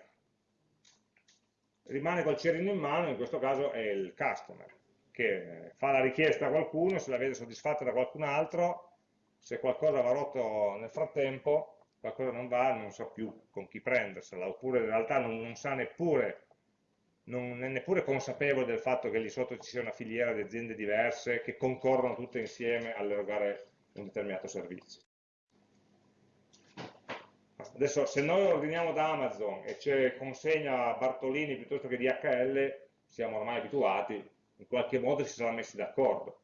rimane col cerino in mano in questo caso è il customer, che fa la richiesta a qualcuno, se la vede soddisfatta da qualcun altro, se qualcosa va rotto nel frattempo, qualcosa non va, non sa più con chi prendersela, oppure in realtà non, non sa neppure non è neppure consapevole del fatto che lì sotto ci sia una filiera di aziende diverse che concorrono tutte insieme all'erogare un determinato servizio. Adesso se noi ordiniamo da Amazon e c'è consegna Bartolini piuttosto che DHL, siamo ormai abituati, in qualche modo si sono messi d'accordo.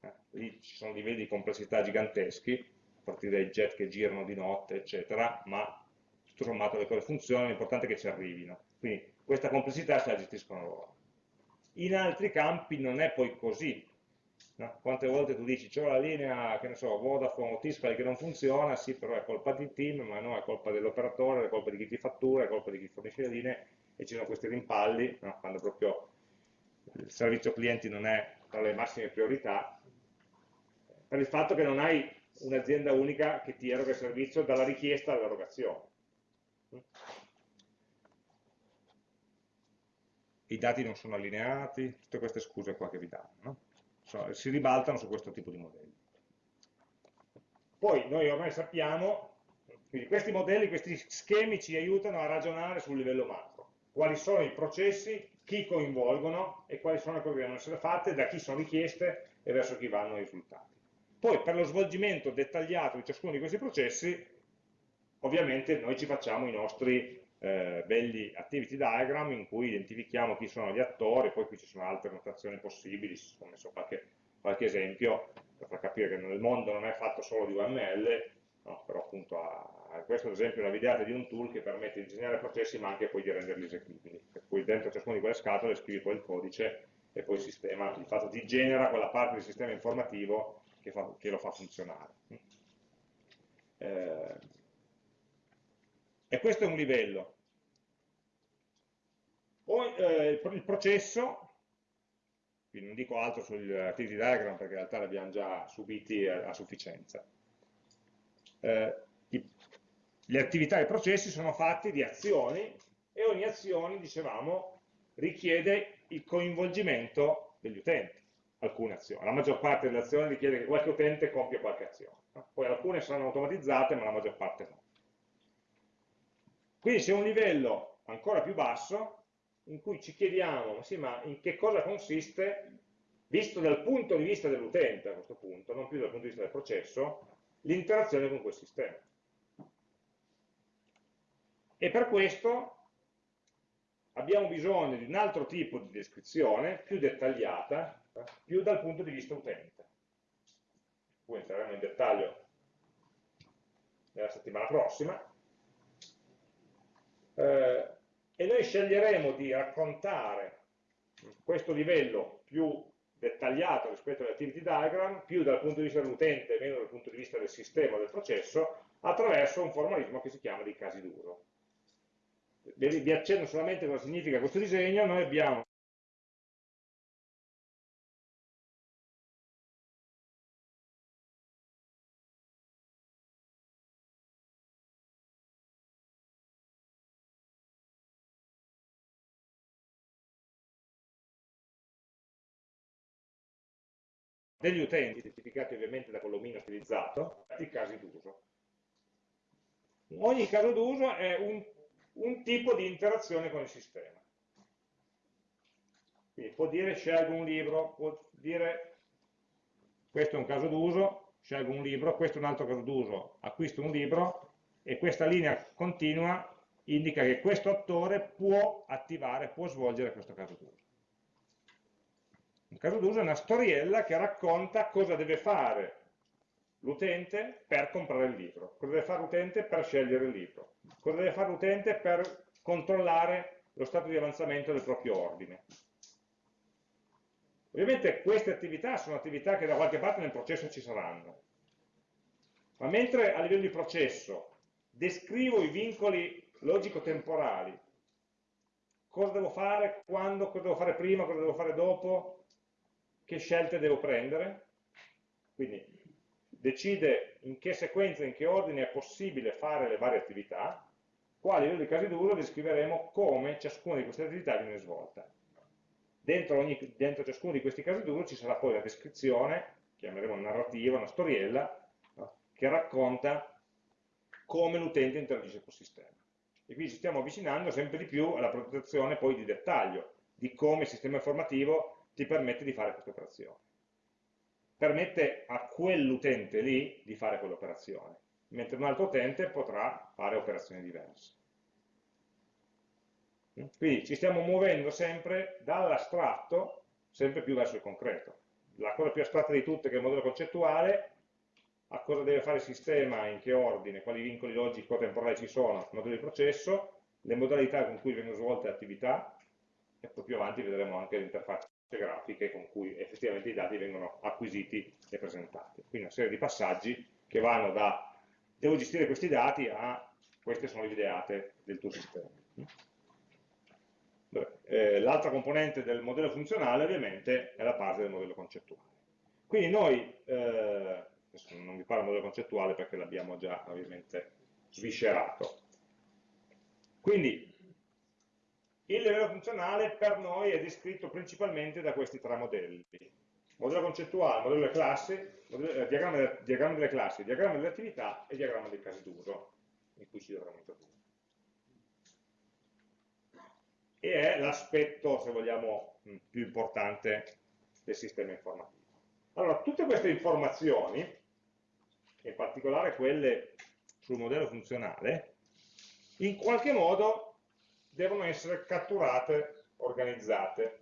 Eh, lì ci sono livelli di complessità giganteschi, a partire dai jet che girano di notte, eccetera, ma tutto sommato le cose funzionano, l'importante è che ci arrivino. Quindi questa complessità se la gestiscono loro. In altri campi non è poi così. No? Quante volte tu dici c'è la linea, che ne so, Vodafone o Tiscal che non funziona, sì, però è colpa del team, ma no, è colpa dell'operatore, è colpa di chi ti fattura, è colpa di chi fornisce le linee, e ci sono questi rimpalli, no? quando proprio il servizio clienti non è tra le massime priorità, per il fatto che non hai un'azienda unica che ti eroga il servizio dalla richiesta all'erogazione i dati non sono allineati, tutte queste scuse qua che vi danno, no? so, si ribaltano su questo tipo di modelli. Poi noi ormai sappiamo, quindi questi modelli, questi schemi ci aiutano a ragionare sul livello macro, quali sono i processi, chi coinvolgono e quali sono le cose che devono essere fatte, da chi sono richieste e verso chi vanno i risultati. Poi per lo svolgimento dettagliato di ciascuno di questi processi, ovviamente noi ci facciamo i nostri eh, belli activity diagram in cui identifichiamo chi sono gli attori, poi qui ci sono altre notazioni possibili, ho messo qualche, qualche esempio per far capire che nel mondo non è fatto solo di UML, no? però appunto ha, ha questo ad esempio è una videata di un tool che permette di disegnare processi ma anche poi di renderli eseguibili, per cui dentro ciascuna di quelle scatole scrivi poi il codice e poi il sistema, di fatto ti genera quella parte del sistema informativo che, fa, che lo fa funzionare. Eh, e questo è un livello. Poi eh, il processo, quindi non dico altro sul activity diagram perché in realtà li abbiamo già subiti a, a sufficienza. Eh, i, le attività e i processi sono fatti di azioni e ogni azione, dicevamo, richiede il coinvolgimento degli utenti, alcune azioni. La maggior parte delle azioni richiede che qualche utente compia qualche azione. Poi alcune saranno automatizzate, ma la maggior parte no. Quindi c'è un livello ancora più basso in cui ci chiediamo, sì, ma in che cosa consiste, visto dal punto di vista dell'utente a questo punto, non più dal punto di vista del processo, l'interazione con quel sistema. E per questo abbiamo bisogno di un altro tipo di descrizione, più dettagliata, più dal punto di vista utente. Poi entreremo in dettaglio nella settimana prossima. Eh, e noi sceglieremo di raccontare questo livello più dettagliato rispetto all'activity diagram, più dal punto di vista dell'utente, meno dal punto di vista del sistema del processo, attraverso un formalismo che si chiama dei casi d'uso. Vi accenno solamente cosa significa questo disegno, noi abbiamo degli utenti, identificati ovviamente da quell'omino stilizzato, i casi d'uso. Ogni caso d'uso è un, un, tipo di interazione con il sistema. Quindi può dire scelgo un libro, può dire questo è un caso d'uso, scelgo un libro, questo è un altro caso d'uso, acquisto un libro e questa linea continua indica che questo attore può attivare, può svolgere questo caso d'uso. Un caso d'uso è una storiella che racconta cosa deve fare l'utente per comprare il libro, cosa deve fare l'utente per scegliere il libro, cosa deve fare l'utente per controllare lo stato di avanzamento del proprio ordine. Ovviamente queste attività sono attività che da qualche parte nel processo ci saranno, ma mentre a livello di processo descrivo i vincoli logico-temporali, cosa devo fare, quando, cosa devo fare prima, cosa devo fare dopo, che scelte devo prendere, quindi decide in che sequenza, in che ordine è possibile fare le varie attività, qua a livello di casi d'uso descriveremo come ciascuna di queste attività viene svolta. Dentro, ogni, dentro ciascuno di questi casi d'uso ci sarà poi la descrizione, chiameremo narrativa, una storiella, no? che racconta come l'utente interagisce col sistema. E quindi ci stiamo avvicinando sempre di più alla protezione poi di dettaglio, di come il sistema informativo ti permette di fare questa operazione. Permette a quell'utente lì di fare quell'operazione, mentre un altro utente potrà fare operazioni diverse. Quindi ci stiamo muovendo sempre dall'astratto sempre più verso il concreto. La cosa più astratta di tutte, che è il modello concettuale, a cosa deve fare il sistema, in che ordine, quali vincoli logico-temporali ci sono, il modello di processo, le modalità con cui vengono svolte le attività, e poi più avanti vedremo anche l'interfaccia grafiche con cui effettivamente i dati vengono acquisiti e presentati. Quindi una serie di passaggi che vanno da devo gestire questi dati a queste sono le ideate del tuo sistema. Eh, L'altra componente del modello funzionale ovviamente è la parte del modello concettuale. Quindi noi, eh, non vi parlo del modello concettuale perché l'abbiamo già ovviamente sviscerato. Quindi il livello funzionale per noi è descritto principalmente da questi tre modelli. Modello concettuale, modello delle classi, modello, eh, diagramma, diagramma, delle, classi, diagramma delle attività e diagramma dei casi d'uso, in cui ci dovremo introdurre. E è l'aspetto, se vogliamo, più importante del sistema informativo. Allora, tutte queste informazioni, in particolare quelle sul modello funzionale, in qualche modo devono essere catturate, organizzate,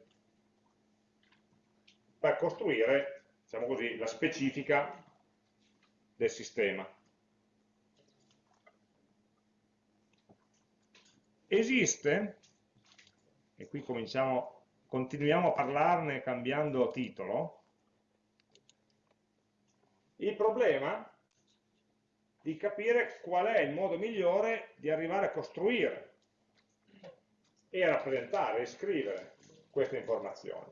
per costruire, diciamo così, la specifica del sistema. Esiste, e qui continuiamo a parlarne cambiando titolo, il problema di capire qual è il modo migliore di arrivare a costruire e rappresentare e scrivere queste informazioni.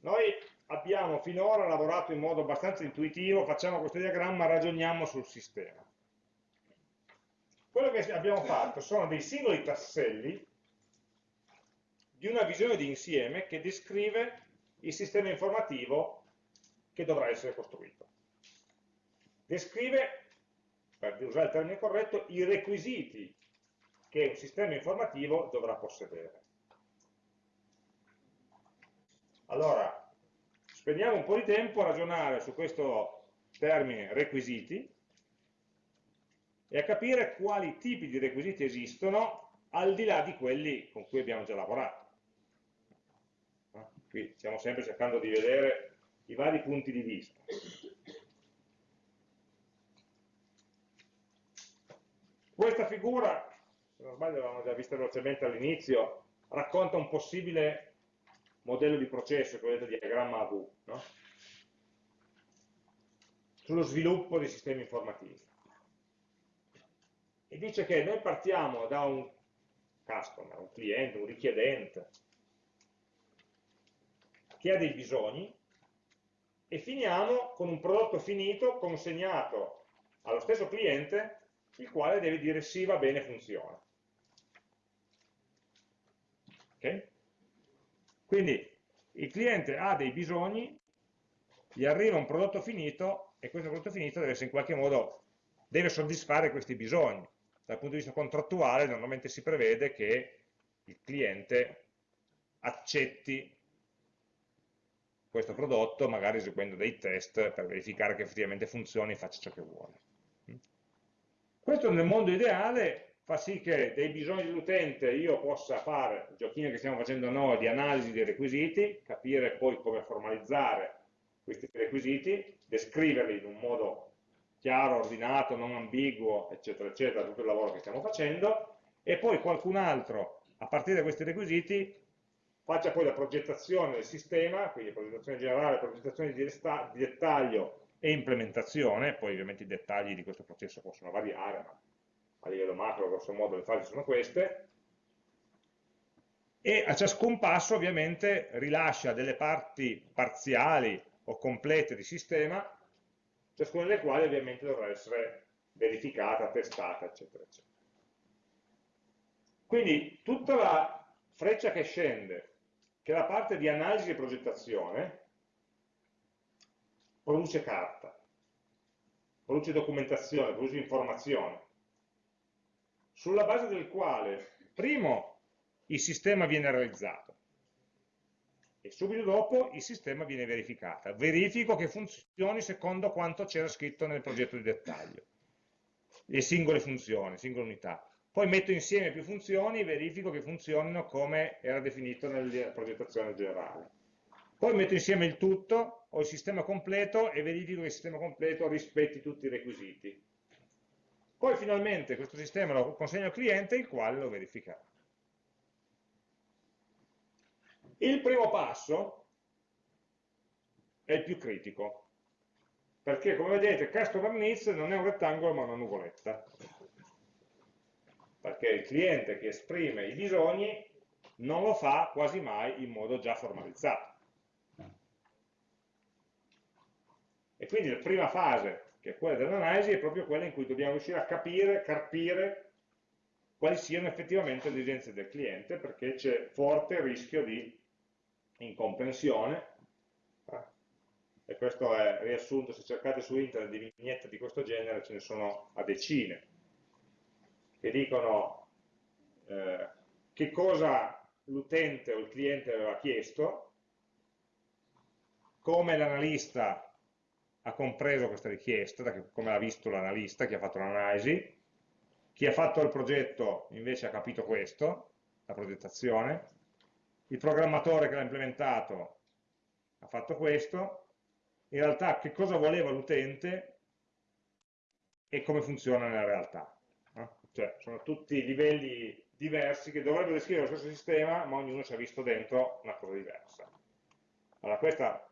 Noi abbiamo finora lavorato in modo abbastanza intuitivo, facciamo questo diagramma, ragioniamo sul sistema. Quello che abbiamo fatto sono dei singoli tasselli di una visione di insieme che descrive il sistema informativo che dovrà essere costruito. Descrive, per usare il termine corretto, i requisiti che un sistema informativo dovrà possedere. Allora, spendiamo un po' di tempo a ragionare su questo termine requisiti e a capire quali tipi di requisiti esistono al di là di quelli con cui abbiamo già lavorato. Qui stiamo sempre cercando di vedere i vari punti di vista. Questa figura, se non sbaglio l'avevamo già vista velocemente all'inizio, racconta un possibile modello di processo, che vedete diagramma a V, no? sullo sviluppo dei sistemi informativi. E dice che noi partiamo da un customer, un cliente, un richiedente, che ha dei bisogni, e finiamo con un prodotto finito consegnato allo stesso cliente, il quale deve dire sì, va bene, funziona. Okay? Quindi il cliente ha dei bisogni, gli arriva un prodotto finito e questo prodotto finito deve in qualche modo deve soddisfare questi bisogni. Dal punto di vista contrattuale normalmente si prevede che il cliente accetti questo prodotto, magari eseguendo dei test per verificare che effettivamente funzioni e faccia ciò che vuole. Questo nel mondo ideale fa sì che dei bisogni dell'utente io possa fare il giochino che stiamo facendo noi di analisi dei requisiti, capire poi come formalizzare questi requisiti, descriverli in un modo chiaro, ordinato, non ambiguo, eccetera, eccetera, tutto il lavoro che stiamo facendo, e poi qualcun altro, a partire da questi requisiti, faccia poi la progettazione del sistema, quindi progettazione generale, progettazione di, di dettaglio e implementazione, poi ovviamente i dettagli di questo processo possono variare, ma a livello macro grosso modo le fasi sono queste, e a ciascun passo ovviamente rilascia delle parti parziali o complete di sistema, ciascuna delle quali ovviamente dovrà essere verificata, testata, eccetera, eccetera. Quindi tutta la freccia che scende che la parte di analisi e progettazione produce carta, produce documentazione, produce informazione, sulla base del quale, primo, il sistema viene realizzato e subito dopo il sistema viene verificato. Verifico che funzioni secondo quanto c'era scritto nel progetto di dettaglio, le singole funzioni, singole unità poi metto insieme più funzioni e verifico che funzionino come era definito nella progettazione generale. Poi metto insieme il tutto, ho il sistema completo e verifico che il sistema completo rispetti tutti i requisiti. Poi finalmente questo sistema lo consegno al cliente, il quale lo verificherà. Il primo passo è il più critico, perché come vedete customer needs non è un rettangolo ma una nuvoletta perché il cliente che esprime i bisogni non lo fa quasi mai in modo già formalizzato. E quindi la prima fase, che è quella dell'analisi, è proprio quella in cui dobbiamo riuscire a capire, carpire quali siano effettivamente le esigenze del cliente, perché c'è forte rischio di incomprensione, e questo è riassunto, se cercate su internet di vignette di questo genere ce ne sono a decine, che dicono eh, che cosa l'utente o il cliente aveva chiesto, come l'analista ha compreso questa richiesta, come l'ha visto l'analista, chi ha fatto l'analisi, chi ha fatto il progetto invece ha capito questo, la progettazione, il programmatore che l'ha implementato ha fatto questo, in realtà che cosa voleva l'utente e come funziona nella realtà cioè sono tutti livelli diversi che dovrebbero descrivere lo stesso sistema, ma ognuno ci ha visto dentro una cosa diversa. Allora questa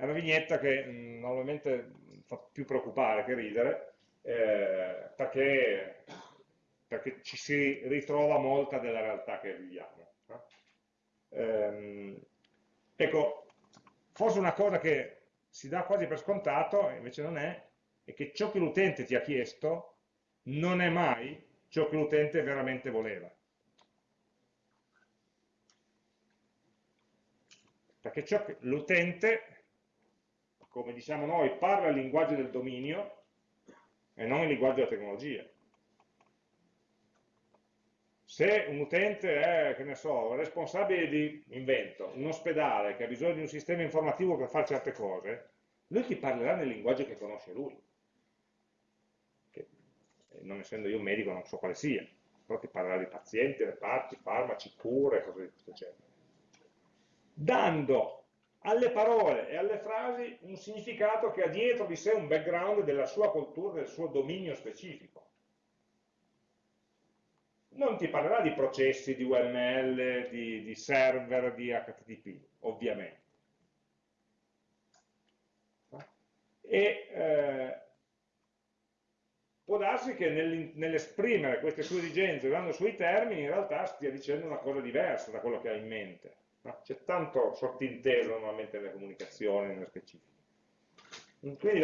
è una vignetta che mh, mm, normalmente fa più preoccupare che ridere, eh, perché, perché, ci si ritrova molta della realtà che viviamo. No? Ehm, ecco, forse una cosa che si dà quasi per scontato, invece non è, è che ciò che l'utente ti ha chiesto non è mai ciò che l'utente veramente voleva. Perché l'utente, come diciamo noi, parla il linguaggio del dominio e non il linguaggio della tecnologia. Se un utente è, che ne so, responsabile di, invento, un ospedale che ha bisogno di un sistema informativo per fare certe cose, lui ti parlerà nel linguaggio che conosce lui. Che, eh, non essendo io un medico non so quale sia, però ti parlerà di pazienti, reparti, farmaci, cure, cose di questo genere dando alle parole e alle frasi un significato che ha dietro di sé un background della sua cultura, del suo dominio specifico. Non ti parlerà di processi, di UML, di, di server, di HTTP, ovviamente. E eh, può darsi che nell'esprimere queste sue esigenze usando sui termini in realtà stia dicendo una cosa diversa da quello che ha in mente No? C'è tanto sottinteso normalmente nelle comunicazioni, nelle specifiche. Quindi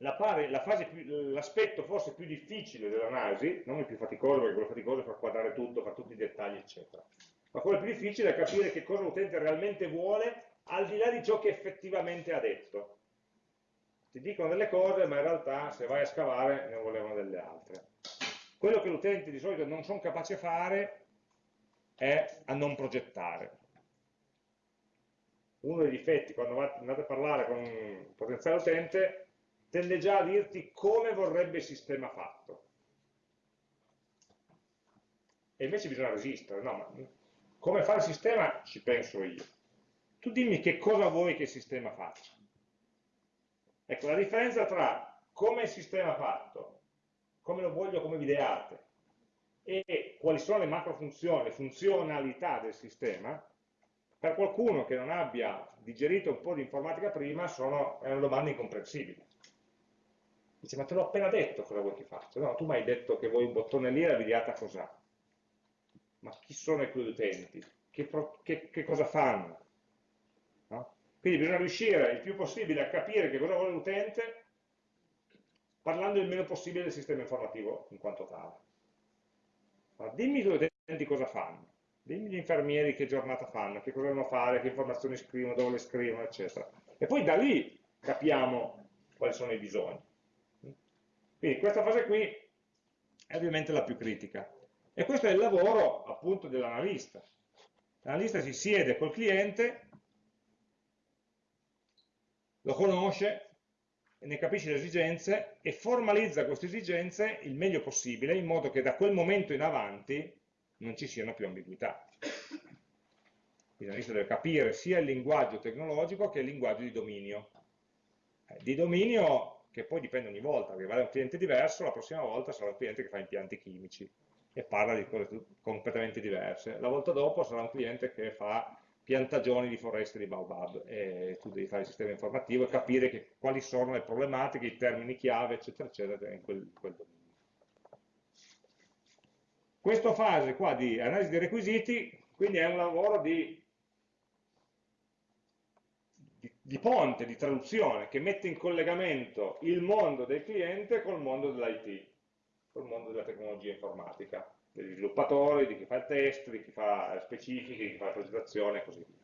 l'aspetto forse più difficile dell'analisi, non il più faticoso, perché quello faticoso è far quadrare tutto, fare tutti i dettagli, eccetera, ma quello più difficile è capire che cosa l'utente realmente vuole al di là di ciò che effettivamente ha detto. Ti dicono delle cose, ma in realtà se vai a scavare ne volevano delle altre. Quello che l'utente di solito non sono capace a fare è a non progettare uno dei difetti quando andate a parlare con un potenziale utente tende già a dirti come vorrebbe il sistema fatto. E invece bisogna resistere, no, ma come fare il sistema ci penso io. Tu dimmi che cosa vuoi che il sistema faccia. Ecco, la differenza tra come il sistema fatto, come lo voglio come videate, e quali sono le macro funzioni, le funzionalità del sistema, per qualcuno che non abbia digerito un po' di informatica prima sono, è una domanda incomprensibile. Dice, ma te l'ho appena detto cosa vuoi che faccia? No, tu mi hai detto che vuoi un bottone lì e la videata cos'ha? Ma chi sono i tuoi utenti? Che, che, che cosa fanno? No? Quindi bisogna riuscire il più possibile a capire che cosa vuole l'utente parlando il meno possibile del sistema informativo in quanto tale. Ma dimmi i tuoi utenti cosa fanno dimmi gli infermieri che giornata fanno, che cosa devono fare, che informazioni scrivono, dove le scrivono, eccetera. E poi da lì capiamo quali sono i bisogni. Quindi questa fase qui è ovviamente la più critica. E questo è il lavoro appunto dell'analista. L'analista si siede col cliente, lo conosce, ne capisce le esigenze e formalizza queste esigenze il meglio possibile in modo che da quel momento in avanti non ci siano più ambiguità. L'analista deve capire sia il linguaggio tecnologico che il linguaggio di dominio. Eh, di dominio che poi dipende ogni volta, perché va da un cliente diverso, la prossima volta sarà un cliente che fa impianti chimici e parla di cose completamente diverse. La volta dopo sarà un cliente che fa piantagioni di foreste di Baobab e tu devi fare il sistema informativo e capire che, quali sono le problematiche, i termini chiave, eccetera, eccetera, in quel, quel dominio. Questa fase qua di analisi dei requisiti, quindi è un lavoro di, di, di ponte, di traduzione, che mette in collegamento il mondo del cliente col mondo dell'IT, col mondo della tecnologia informatica, degli sviluppatori, di chi fa il test, di chi fa specifiche, di chi fa la progettazione e così via.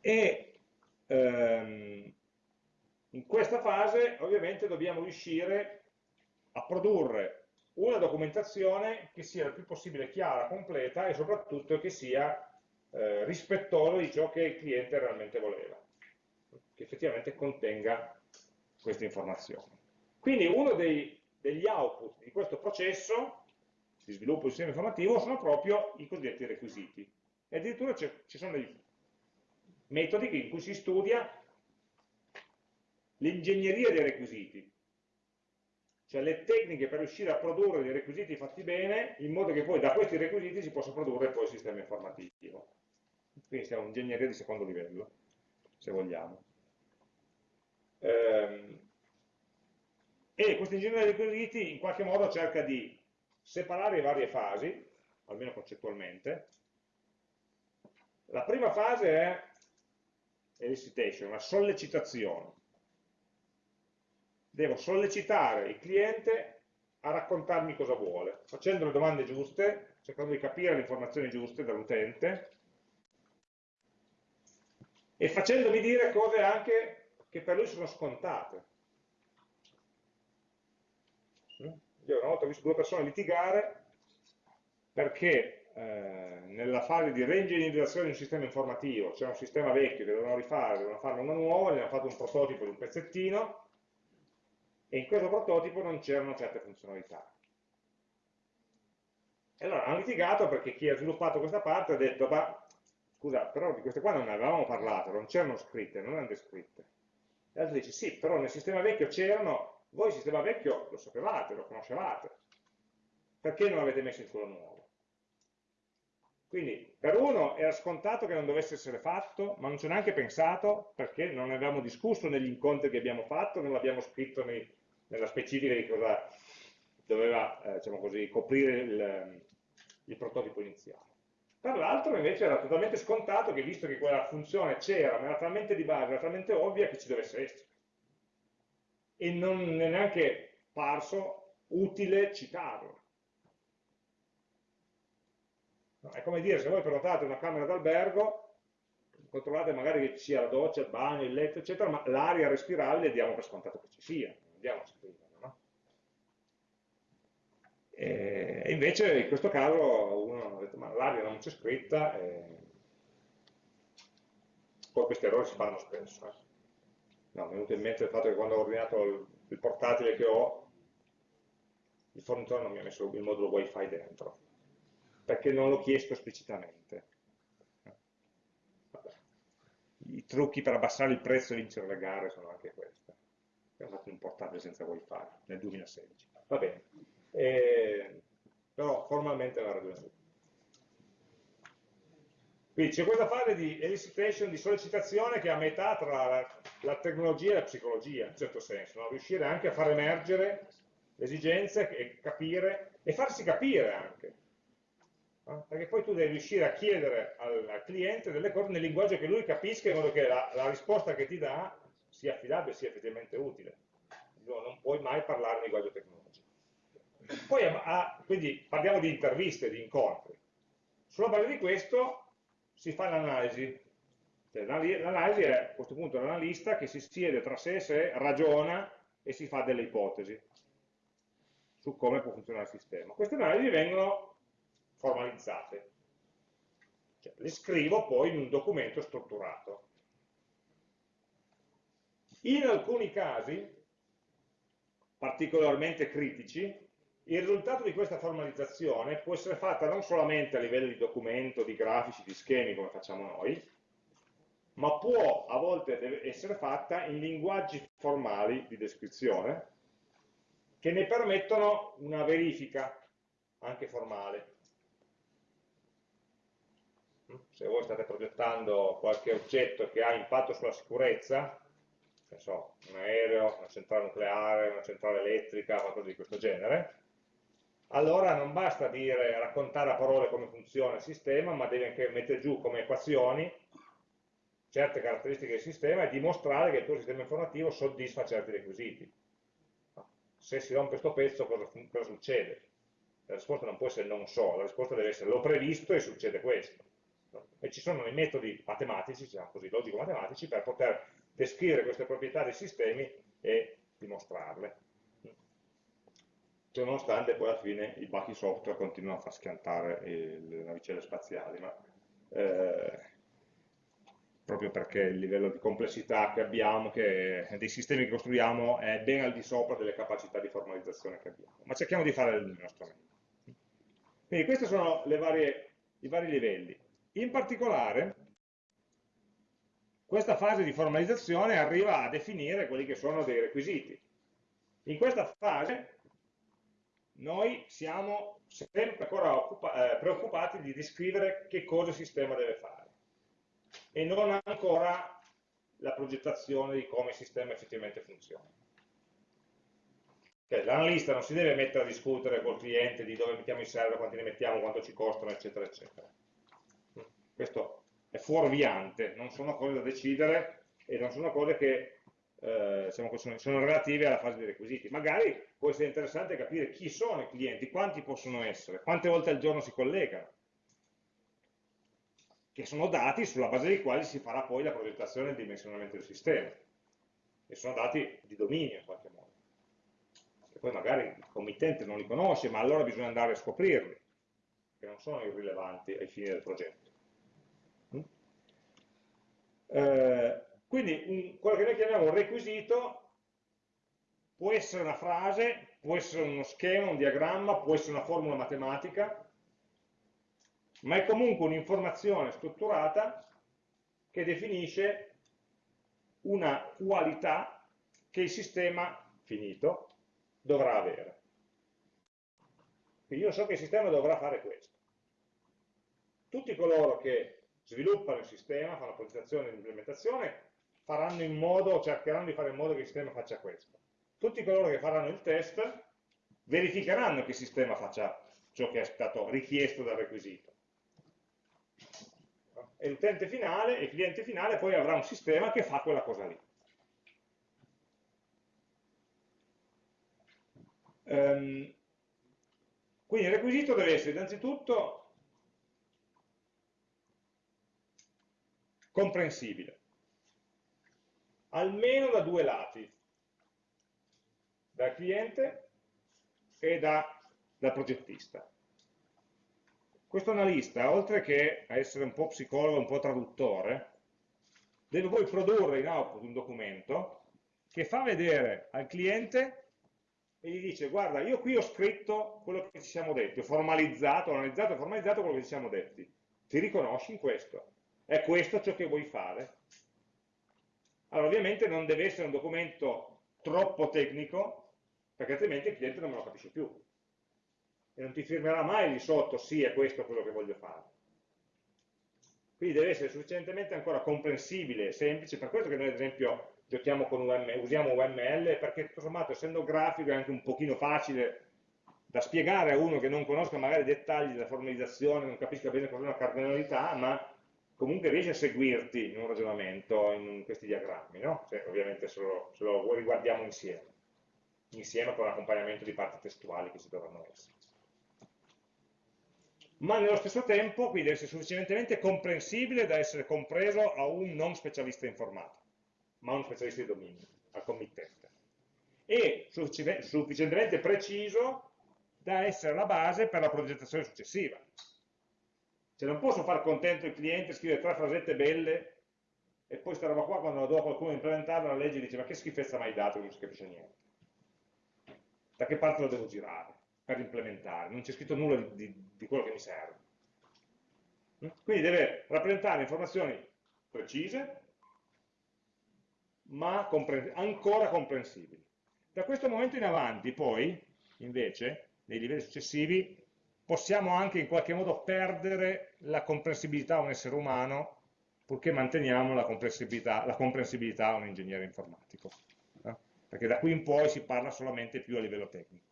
E ehm, in questa fase ovviamente dobbiamo riuscire a produrre una documentazione che sia il più possibile chiara, completa e soprattutto che sia eh, rispettosa di ciò che il cliente realmente voleva, che effettivamente contenga queste informazioni. Quindi uno dei, degli output di questo processo di sviluppo del sistema informativo sono proprio i cosiddetti requisiti. E addirittura ci sono dei metodi in cui si studia l'ingegneria dei requisiti, cioè le tecniche per riuscire a produrre dei requisiti fatti bene, in modo che poi da questi requisiti si possa produrre poi il sistema informativo. Quindi siamo ingegneria di secondo livello, se vogliamo. Ehm, e questa ingegneria dei requisiti in qualche modo cerca di separare le varie fasi, almeno concettualmente. La prima fase è elicitation, una sollecitazione devo sollecitare il cliente a raccontarmi cosa vuole, facendo le domande giuste, cercando di capire le informazioni giuste dall'utente e facendomi dire cose anche che per lui sono scontate. Io una volta ho visto due persone litigare perché eh, nella fase di reingegnerizzazione di un sistema informativo c'era un sistema vecchio che dovevano rifare, dovevano farne uno nuovo, gli hanno fatto un prototipo di un pezzettino e in questo prototipo non c'erano certe funzionalità. E allora hanno litigato perché chi ha sviluppato questa parte ha detto, ma scusa, però di queste qua non ne avevamo parlato, non c'erano scritte, non erano descritte. E l'altro dice, sì, però nel sistema vecchio c'erano, voi il sistema vecchio lo sapevate, lo conoscevate, perché non l'avete messo in quello nuovo? Quindi per uno era scontato che non dovesse essere fatto, ma non ci ho neanche pensato perché non ne abbiamo discusso negli incontri che abbiamo fatto, non l'abbiamo scritto nei, nella specifica di cosa doveva eh, diciamo così, coprire il, il prototipo iniziale. Per l'altro invece era totalmente scontato che visto che quella funzione c'era, ma era talmente di base, era talmente ovvia che ci dovesse essere. E non è neanche parso utile citarlo. È come dire, se voi prenotate una camera d'albergo, controllate magari che ci sia la doccia, il bagno, il letto, eccetera, ma l'aria respirabile diamo per scontato che ci sia, scriverla, no? E invece in questo caso uno ha detto, ma l'aria non c'è scritta, e... poi questi errori si fanno spesso. Eh? No, mi è venuto in mente il fatto che quando ho ordinato il, il portatile che ho, il fornitore non mi ha messo il modulo wifi dentro perché non l'ho chiesto esplicitamente. Vabbè. I trucchi per abbassare il prezzo e vincere le gare sono anche questi. Abbiamo fatto un portatile senza wifi nel 2016. Va bene. E, però formalmente una ragione Quindi c'è questa fase di elicitation, di sollecitazione che è a metà tra la, la tecnologia e la psicologia, in un certo senso, no? riuscire anche a far emergere le esigenze e capire, e farsi capire anche, perché poi tu devi riuscire a chiedere al, al, cliente delle cose nel linguaggio che lui capisca in modo che la, la risposta che ti dà sia affidabile, sia effettivamente utile. No, non puoi mai parlare in linguaggio tecnologico. Poi, a, quindi parliamo di interviste, di incontri. Sulla base di questo si fa l'analisi. Cioè, l'analisi è a questo punto un analista che si siede tra sé e sé, ragiona e si fa delle ipotesi su come può funzionare il sistema. Queste analisi vengono formalizzate. Cioè, le scrivo poi in un documento strutturato. In alcuni casi, particolarmente critici, il risultato di questa formalizzazione può essere fatta non solamente a livello di documento, di grafici, di schemi come facciamo noi, ma può a volte essere fatta in linguaggi formali di descrizione che ne permettono una verifica anche formale. Se voi state progettando qualche oggetto che ha impatto sulla sicurezza, so, un aereo, una centrale nucleare, una centrale elettrica, qualcosa di questo genere, allora non basta dire, raccontare a parole come funziona il sistema, ma devi anche mettere giù come equazioni certe caratteristiche del sistema e dimostrare che il tuo sistema informativo soddisfa certi requisiti. Se si rompe questo pezzo cosa, cosa succede? La risposta non può essere non so, la risposta deve essere l'ho previsto e succede questo e ci sono i metodi matematici, diciamo così, logico-matematici, per poter descrivere queste proprietà dei sistemi e dimostrarle. Ciononostante poi alla fine i bachi software continuano a far schiantare le navicelle spaziali, ma eh, proprio perché il livello di complessità che abbiamo, che, dei sistemi che costruiamo, è ben al di sopra delle capacità di formalizzazione che abbiamo. Ma cerchiamo di fare il nostro meglio. Quindi questi sono varie, i vari livelli. In particolare, questa fase di formalizzazione arriva a definire quelli che sono dei requisiti. In questa fase noi siamo sempre ancora eh, preoccupati di descrivere che cosa il sistema deve fare e non ancora la progettazione di come il sistema effettivamente funziona. L'analista non si deve mettere a discutere col cliente di dove mettiamo i server, quanti ne mettiamo, quanto ci costano, eccetera, eccetera questo è fuorviante, non sono cose da decidere e non sono cose che eh, diciamo sono, sono relative alla fase dei requisiti. Magari può essere interessante capire chi sono i clienti, quanti possono essere, quante volte al giorno si collegano, che sono dati sulla base dei quali si farà poi la progettazione e il dimensionamento del sistema. E sono dati di dominio in qualche modo. E poi magari il committente non li conosce, ma allora bisogna andare a scoprirli, che non sono irrilevanti ai fini del progetto. Eh, quindi un, quello che noi chiamiamo un requisito può essere una frase, può essere uno schema, un diagramma, può essere una formula matematica, ma è comunque un'informazione strutturata che definisce una qualità che il sistema finito dovrà avere. Quindi io so che il sistema dovrà fare questo. Tutti coloro che sviluppano il sistema, fanno progettazione e l'implementazione, faranno in modo, cercheranno di fare in modo che il sistema faccia questo. Tutti coloro che faranno il test verificheranno che il sistema faccia ciò che è stato richiesto dal requisito. E l'utente finale, il cliente finale poi avrà un sistema che fa quella cosa lì. Um, quindi il requisito deve essere innanzitutto comprensibile almeno da due lati, dal cliente e da, dal progettista. Questo analista, oltre che a essere un po' psicologo, un po' traduttore, deve poi produrre in output un documento che fa vedere al cliente e gli dice guarda io qui ho scritto quello che ci siamo detti, ho formalizzato, ho analizzato e formalizzato quello che ci siamo detti, ti riconosci in questo? È questo ciò che vuoi fare? Allora, ovviamente non deve essere un documento troppo tecnico, perché altrimenti il cliente non me lo capisce più. E non ti firmerà mai di sotto, sì, è questo quello che voglio fare. Quindi deve essere sufficientemente ancora comprensibile, semplice, per questo che noi ad esempio giochiamo con UML, usiamo UML, perché tutto sommato essendo grafico è anche un pochino facile da spiegare a uno che non conosca magari i dettagli della formalizzazione, non capisca bene cos'è una cardinalità, ma comunque riesci a seguirti in un ragionamento in questi diagrammi, no? Cioè, ovviamente se lo, se lo riguardiamo insieme, insieme con l'accompagnamento di parti testuali che ci dovranno essere. Ma nello stesso tempo, quindi deve essere sufficientemente comprensibile da essere compreso a un non specialista informatico, ma a un specialista di dominio, al committente. E sufficientemente preciso da essere la base per la progettazione successiva. Cioè non posso far contento il cliente, scrivere tre frasette belle e poi sta roba qua quando la do a qualcuno implementarla la legge dice ma che schifezza mai dato non si capisce niente. Da che parte lo devo girare per implementare? Non c'è scritto nulla di, di, di quello che mi serve. Quindi deve rappresentare informazioni precise, ma compre ancora comprensibili. Da questo momento in avanti, poi, invece, nei livelli successivi, possiamo anche in qualche modo perdere la comprensibilità a un essere umano purché manteniamo la comprensibilità, la comprensibilità a un ingegnere informatico. Eh? Perché da qui in poi si parla solamente più a livello tecnico.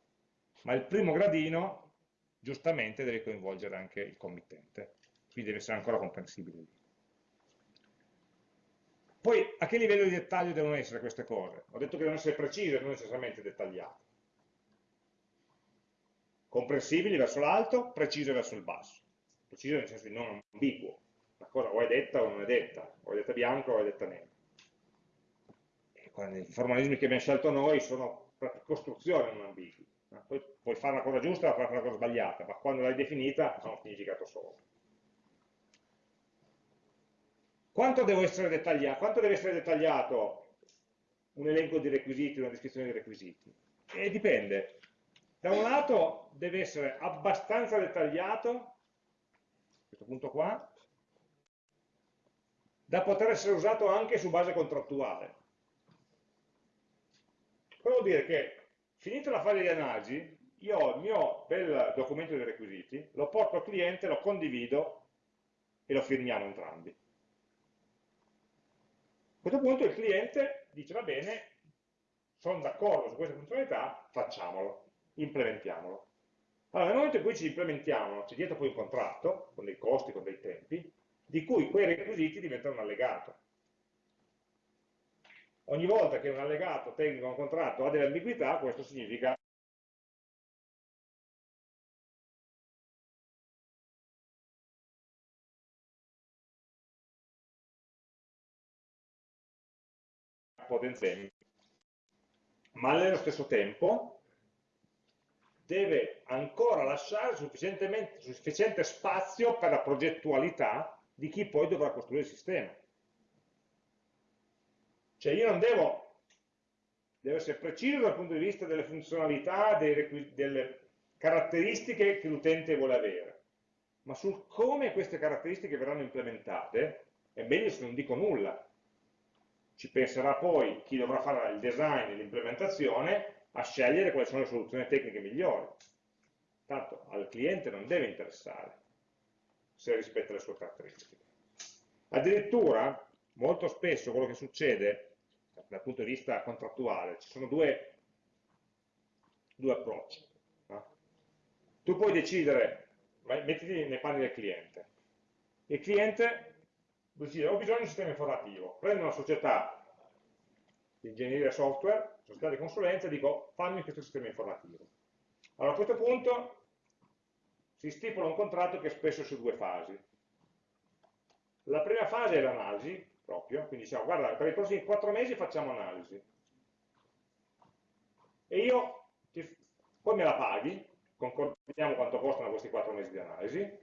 Ma il primo gradino, giustamente, deve coinvolgere anche il committente. Quindi deve essere ancora comprensibile. Poi, a che livello di dettaglio devono essere queste cose? Ho detto che devono essere precise, non necessariamente dettagliate comprensibili verso l'alto, precise verso il basso. Precise nel senso di non ambiguo. La cosa o è detta o non è detta, o è detta bianca o è detta nera. I formalismi che abbiamo scelto noi sono per costruzione non ambigui. Poi puoi fare la cosa giusta o fare la cosa sbagliata, ma quando l'hai definita ha un significato solo. Quanto, essere quanto deve essere dettagliato un elenco di requisiti, una descrizione di requisiti? E dipende. Da un lato deve essere abbastanza dettagliato, questo punto qua, da poter essere usato anche su base contrattuale. Cosa vuol dire che, finita la fase di analisi, io ho il mio bel documento dei requisiti, lo porto al cliente, lo condivido e lo firmiamo entrambi. A questo punto il cliente dice, va bene, sono d'accordo su questa funzionalità, facciamolo implementiamolo. Allora, nel momento in cui ci implementiamo, c'è dietro poi un contratto, con dei costi, con dei tempi, di cui quei requisiti diventano un allegato. ogni volta che un allegato tecnico a un contratto ha delle ambiguità, questo significa potenzialmente, ma allo stesso tempo deve ancora lasciare sufficiente spazio per la progettualità di chi poi dovrà costruire il sistema. Cioè io non devo, devo essere preciso dal punto di vista delle funzionalità, delle caratteristiche che l'utente vuole avere, ma sul come queste caratteristiche verranno implementate è meglio se non dico nulla. Ci penserà poi chi dovrà fare il design e l'implementazione a scegliere quali sono le soluzioni tecniche migliori. Tanto al cliente non deve interessare se rispetta le sue caratteristiche. Addirittura, molto spesso quello che succede dal punto di vista contrattuale, ci sono due, due approcci. No? Tu puoi decidere, mettiti nei panni del cliente. Il cliente decide, ho bisogno di un sistema informativo, prendo una società di ingegneria software, società di consulenza, e dico fammi questo sistema informativo. Allora a questo punto si stipula un contratto che è spesso su due fasi. La prima fase è l'analisi, proprio, quindi diciamo, guarda, per i prossimi quattro mesi facciamo analisi. E io, ti, poi me la paghi, concordiamo quanto costano questi quattro mesi di analisi,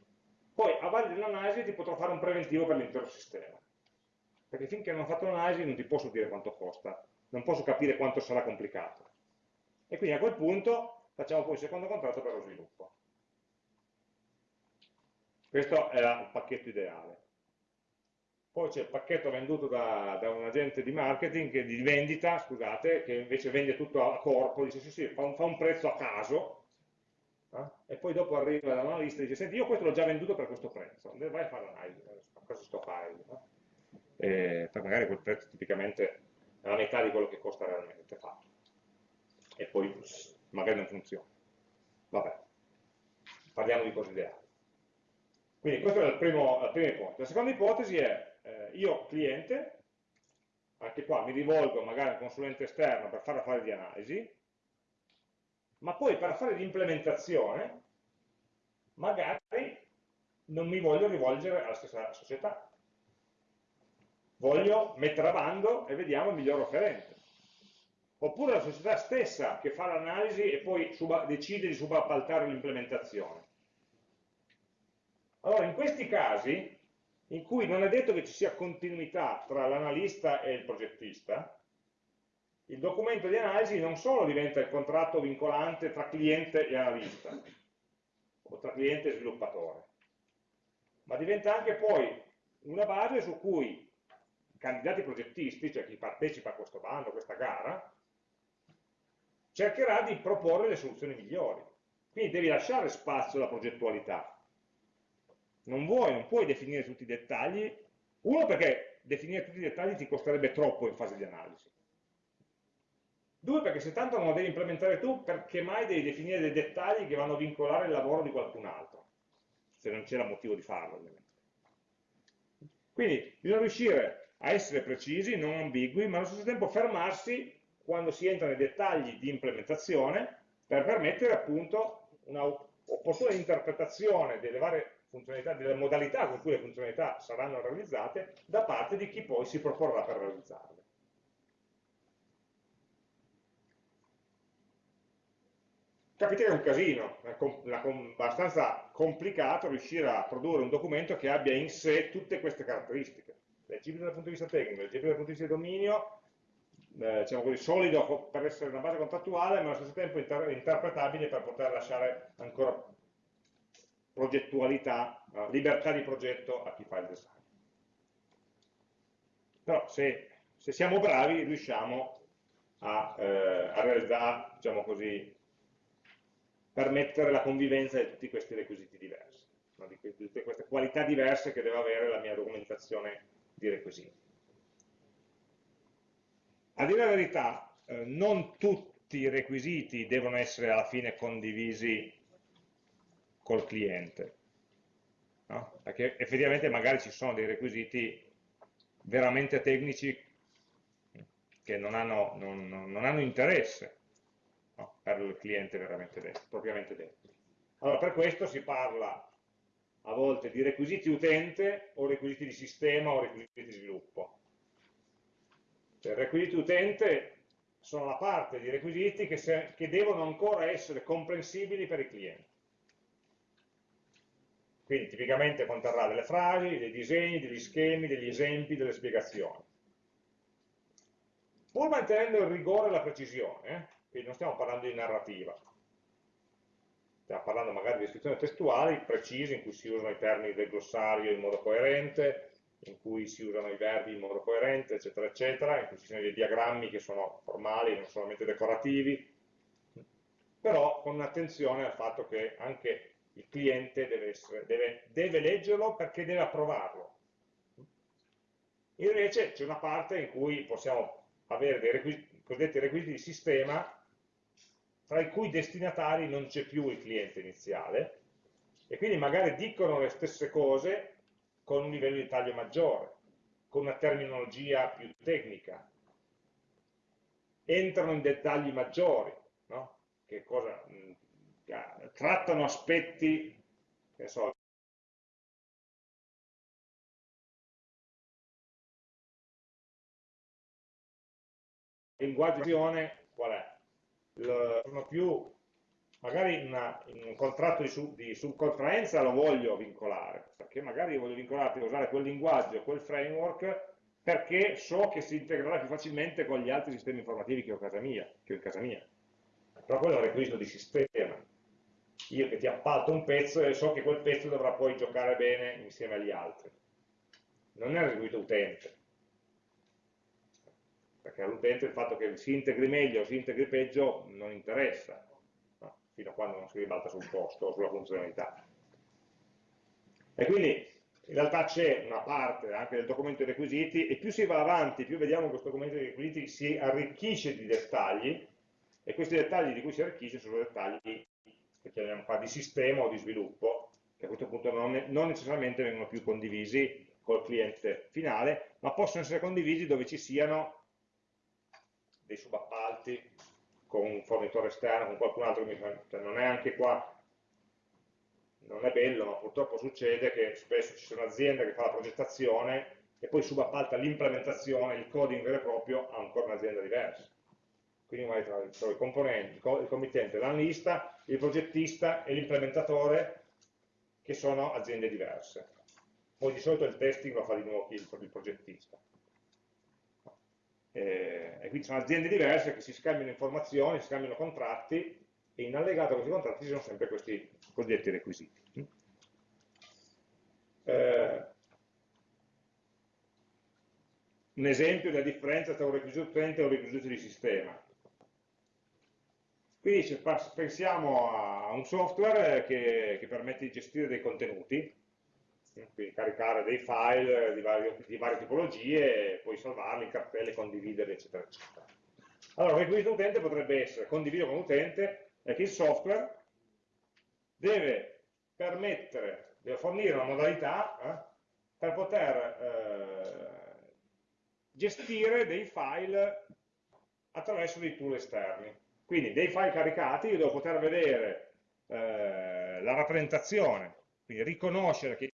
poi a valle dell'analisi ti potrò fare un preventivo per l'intero sistema. Perché finché non ho fatto l'analisi non ti posso dire quanto costa, non posso capire quanto sarà complicato. E quindi a quel punto facciamo poi il secondo contratto per lo sviluppo. Questo era il pacchetto ideale poi c'è il pacchetto venduto da, da, un agente di marketing, di vendita, scusate, che invece vende tutto a corpo, dice sì sì, fa un, fa un prezzo a caso, eh? e poi dopo arriva l'analista e dice senti io questo l'ho già venduto per questo prezzo, vai a fare l'analisi, cosa sto a fare? No? E, per magari quel prezzo tipicamente è la metà di quello che costa realmente fatto, e poi magari non funziona. Vabbè, parliamo di cose ideali. Quindi questa è primo, la prima ipotesi. La seconda ipotesi è eh, io cliente, anche qua mi rivolgo magari a un consulente esterno per fare la fase di analisi, ma poi per fare l'implementazione magari non mi voglio rivolgere alla stessa società. Voglio mettere a bando e vediamo il miglior offerente. Oppure la società stessa che fa l'analisi e poi decide di subappaltare l'implementazione. Allora, in questi casi, in cui non è detto che ci sia continuità tra l'analista e il progettista, il documento di analisi non solo diventa il contratto vincolante tra cliente e analista, o tra cliente e sviluppatore, ma diventa anche poi una base su cui candidati progettisti, cioè chi partecipa a questo bando, a questa gara, cercherà di proporre le soluzioni migliori. Quindi devi lasciare spazio alla progettualità, non vuoi, non puoi definire tutti i dettagli, uno perché definire tutti i dettagli ti costerebbe troppo in fase di analisi, due perché se tanto non lo devi implementare tu, perché mai devi definire dei dettagli che vanno a vincolare il lavoro di qualcun altro, se non c'era motivo di farlo ovviamente. Quindi bisogna riuscire a essere precisi, non ambigui, ma allo stesso tempo fermarsi quando si entra nei dettagli di implementazione per permettere appunto una opportuna interpretazione delle varie funzionalità, delle modalità con cui le funzionalità saranno realizzate da parte di chi poi si proporrà per realizzarle. Capite che è un casino, è abbastanza complicato riuscire a produrre un documento che abbia in sé tutte queste caratteristiche. Leggibile dal punto di vista tecnico, leggibile dal punto di vista di dominio, eh, diciamo così, solido per essere una base contrattuale, ma allo stesso tempo inter interpretabile per poter lasciare ancora progettualità, uh, libertà di progetto a chi fa il design. Però se, se siamo bravi riusciamo a, eh, a realizzare, diciamo così, permettere la convivenza di tutti questi requisiti diversi, no? di, tutte queste qualità diverse che deve avere la mia documentazione di requisiti. A dire la verità, eh, non tutti i requisiti devono essere alla fine condivisi col cliente. No? Perché effettivamente magari ci sono dei requisiti veramente tecnici che non hanno, non, non hanno interesse no, per il cliente veramente detto, propriamente detto. Allora, per questo si parla a volte di requisiti utente o requisiti di sistema o requisiti di sviluppo. Cioè, requisiti utente sono la parte di requisiti che, se, che devono ancora essere comprensibili per i clienti. Quindi tipicamente conterrà delle frasi, dei disegni, degli schemi, degli esempi, delle spiegazioni. Pur mantenendo il rigore e la precisione, eh? quindi non stiamo parlando di narrativa, stiamo parlando magari di descrizioni testuali precise in cui si usano i termini del glossario in modo coerente, in cui si usano i verbi in modo coerente, eccetera, eccetera, in cui ci sono dei diagrammi che sono formali, non solamente decorativi, però con attenzione al fatto che anche il cliente deve, essere, deve, deve leggerlo perché deve approvarlo. Invece c'è una parte in cui possiamo avere dei requisiti, cosiddetti requisiti di sistema tra i cui destinatari non c'è più il cliente iniziale e quindi magari dicono le stesse cose con un livello di taglio maggiore, con una terminologia più tecnica, entrano in dettagli maggiori, no? che cosa, trattano aspetti, che so, linguaggio qual è? Sono più, magari una, un contratto di, sub, di, subcontraenza lo voglio vincolare, perché magari voglio vincolarti a usare quel linguaggio, quel framework, perché so che si integrerà più facilmente con gli altri sistemi informativi che ho, casa mia, che ho in casa mia. Però quello è un requisito di sistema. Io che ti appalto un pezzo e so che quel pezzo dovrà poi giocare bene insieme agli altri. Non è un requisito utente perché all'utente il fatto che si integri meglio o si integri peggio non interessa, no? fino a quando non si ribalta sul posto o sulla funzionalità. E quindi in realtà c'è una parte anche del documento dei requisiti e più si va avanti, più vediamo che questo documento dei requisiti si arricchisce di dettagli e questi dettagli di cui si arricchisce sono dettagli che chiamiamo qua di sistema o di sviluppo, che a questo punto non, non necessariamente vengono più condivisi col cliente finale, ma possono essere condivisi dove ci siano dei subappalti con un fornitore esterno, con qualcun altro che mi fa, cioè non è anche qua, non è bello, ma purtroppo succede che spesso ci sono aziende che fanno la progettazione e poi subappalta l'implementazione, il coding vero e proprio a ancora un'azienda diversa. Quindi magari tra, i componenti, il committente, l'analista, il progettista e l'implementatore che sono aziende diverse. Poi di solito il testing lo fa di nuovo il progettista eh, e quindi sono aziende diverse che si scambiano informazioni, si scambiano contratti e in allegato a questi contratti ci sono sempre questi cosiddetti requisiti. Eh, un esempio della differenza tra un requisito utente e un requisito di sistema. Quindi pensiamo a un software che, che permette di gestire dei contenuti, quindi caricare dei file di, vario, di varie tipologie, poi salvarli in cartelle, condividerli, eccetera, eccetera. Allora, il requisito utente potrebbe essere condiviso con l'utente è che il software deve permettere, deve fornire una modalità eh, per poter eh, gestire dei file attraverso dei tool esterni. Quindi dei file caricati io devo poter vedere eh, la rappresentazione, quindi riconoscere che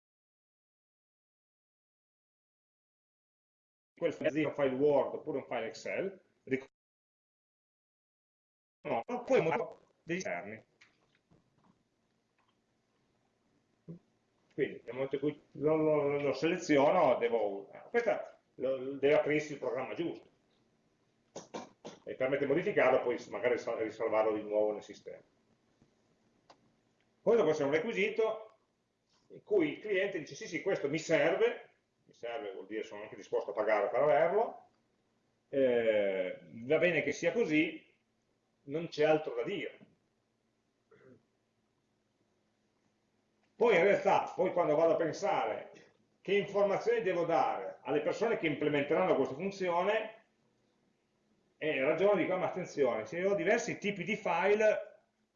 quel file un file Word oppure un file Excel, no, poi degli esterni. Quindi nel momento in cui lo, lo, lo seleziono, devo, questa lo, deve aprirsi il programma giusto e permette di modificarlo poi magari risalvarlo di nuovo nel sistema. Questo può essere un requisito in cui il cliente dice sì sì questo mi serve serve vuol dire sono anche disposto a pagare per averlo, eh, va bene che sia così, non c'è altro da dire. Poi in realtà, poi quando vado a pensare che informazioni devo dare alle persone che implementeranno questa funzione, eh, ragiono dico, ma attenzione, se ho diversi tipi di file,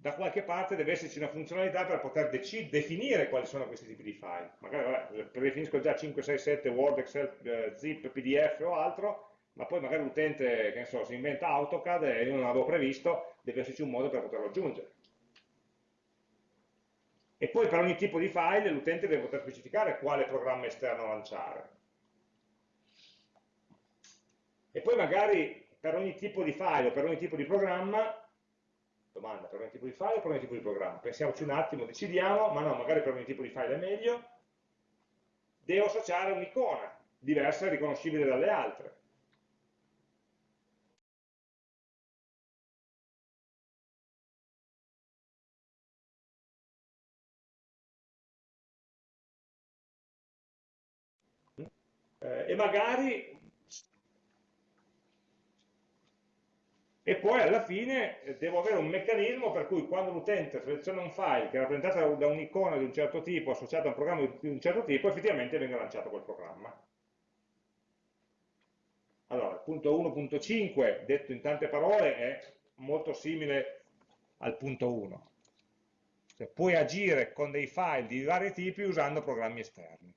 da qualche parte deve esserci una funzionalità per poter definire quali sono questi tipi di file. Magari vabbè, predefinisco già 5, 6, 7 Word, Excel, eh, Zip, PDF o altro, ma poi magari l'utente, che ne so, si inventa AutoCAD e io non l'avevo previsto, deve esserci un modo per poterlo aggiungere. E poi per ogni tipo di file l'utente deve poter specificare quale programma esterno lanciare. E poi magari per ogni tipo di file o per ogni tipo di programma domanda per ogni tipo di file o per ogni tipo di programma? Pensiamoci un attimo, decidiamo, ma no, magari per ogni tipo di file è meglio, devo associare un'icona diversa e riconoscibile dalle altre. Eh, e magari e poi alla fine eh, devo avere un meccanismo per cui quando l'utente seleziona un file che è rappresentato da un'icona di un certo tipo associata a un programma di un certo tipo, effettivamente venga lanciato quel programma. Allora, il punto 1.5, detto in tante parole, è molto simile al punto 1. Cioè, puoi agire con dei file di vari tipi usando programmi esterni.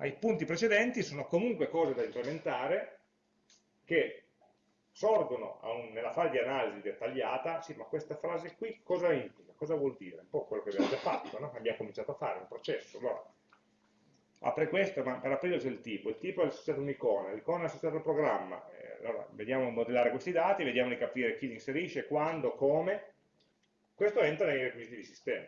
I punti precedenti sono comunque cose da implementare che sorgono un, nella fase di analisi dettagliata, sì, ma questa frase qui cosa implica, cosa vuol dire? Un po' quello che abbiamo già fatto, no? abbiamo cominciato a fare, un processo. Allora, apre questo, ma per aprire c'è il tipo, il tipo è associato a un'icona, l'icona è associata al programma, eh, allora vediamo di modellare questi dati, vediamo di capire chi li inserisce, quando, come, questo entra nei requisiti di sistema.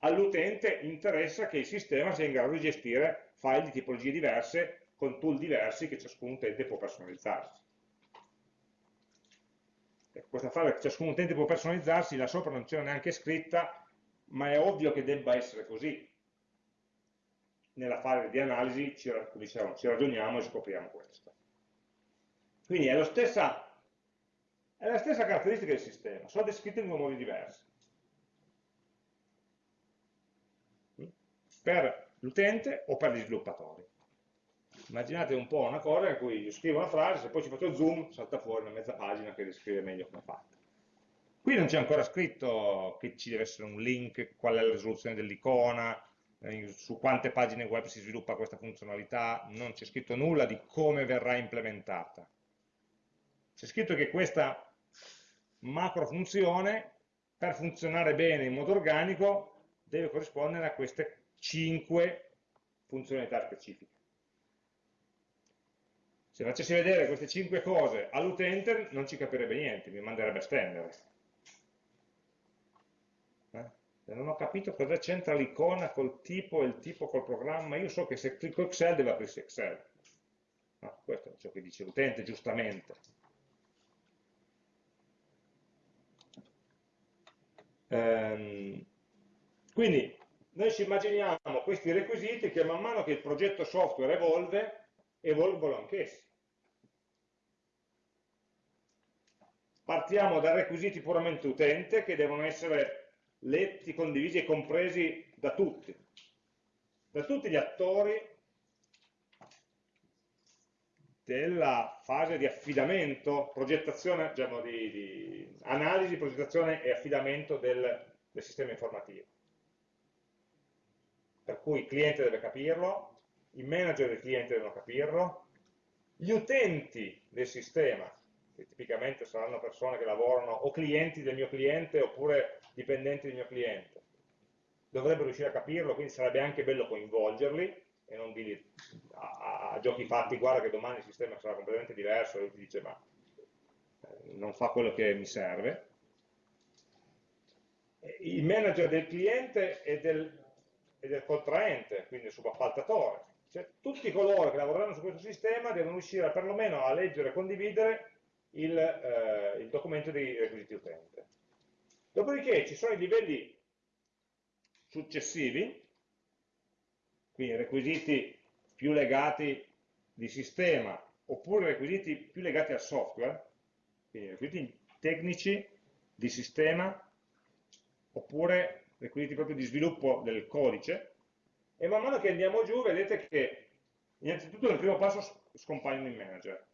All'utente interessa che il sistema sia in grado di gestire file di tipologie diverse, con tool diversi che ciascun utente può personalizzarsi questa frase ciascun utente può personalizzarsi, là sopra non c'era neanche scritta, ma è ovvio che debba essere così. Nella fase di analisi ci, diciamo, ci ragioniamo e scopriamo questo. Quindi è, stessa, è la stessa caratteristica del sistema, sono descritte in due modi diversi. Per l'utente o per gli sviluppatori. Immaginate un po' una cosa in cui io scrivo una frase, se poi ci faccio zoom, salta fuori una mezza pagina che descrive meglio come è fatta. Qui non c'è ancora scritto che ci deve essere un link, qual è la risoluzione dell'icona, eh, su quante pagine web si sviluppa questa funzionalità, non c'è scritto nulla di come verrà implementata. C'è scritto che questa macro funzione, per funzionare bene in modo organico, deve corrispondere a queste 5 funzionalità specifiche. Se facessi vedere queste cinque cose all'utente non ci capirebbe niente, mi manderebbe a stendere. Eh? Non ho capito cosa c'entra l'icona col tipo e il tipo col programma, io so che se clicco Excel deve aprirsi Excel. No, questo è ciò che dice l'utente, giustamente. Ehm, quindi noi ci immaginiamo questi requisiti che man mano che il progetto software evolve, evolvono anch'essi. Partiamo da requisiti puramente utente che devono essere letti, condivisi e compresi da tutti, da tutti gli attori della fase di affidamento, progettazione, diciamo, di, di analisi, progettazione e affidamento del, del sistema informativo. Per cui il cliente deve capirlo, i manager del cliente devono capirlo, gli utenti del sistema che tipicamente saranno persone che lavorano o clienti del mio cliente oppure dipendenti del mio cliente. Dovrebbero riuscire a capirlo, quindi sarebbe anche bello coinvolgerli e non dirgli a, a, giochi fatti guarda che domani il sistema sarà completamente diverso e lui ti dice ma eh, non fa quello che mi serve. Il manager del cliente e del, e del contraente, quindi il subappaltatore, cioè tutti coloro che lavoreranno su questo sistema devono riuscire perlomeno a leggere e condividere il, eh, il documento dei requisiti utente. Dopodiché ci sono i livelli successivi, quindi requisiti più legati di sistema oppure requisiti più legati al software, quindi requisiti tecnici di sistema oppure requisiti proprio di sviluppo del codice e man mano che andiamo giù vedete che innanzitutto nel primo passo scompaiono i manager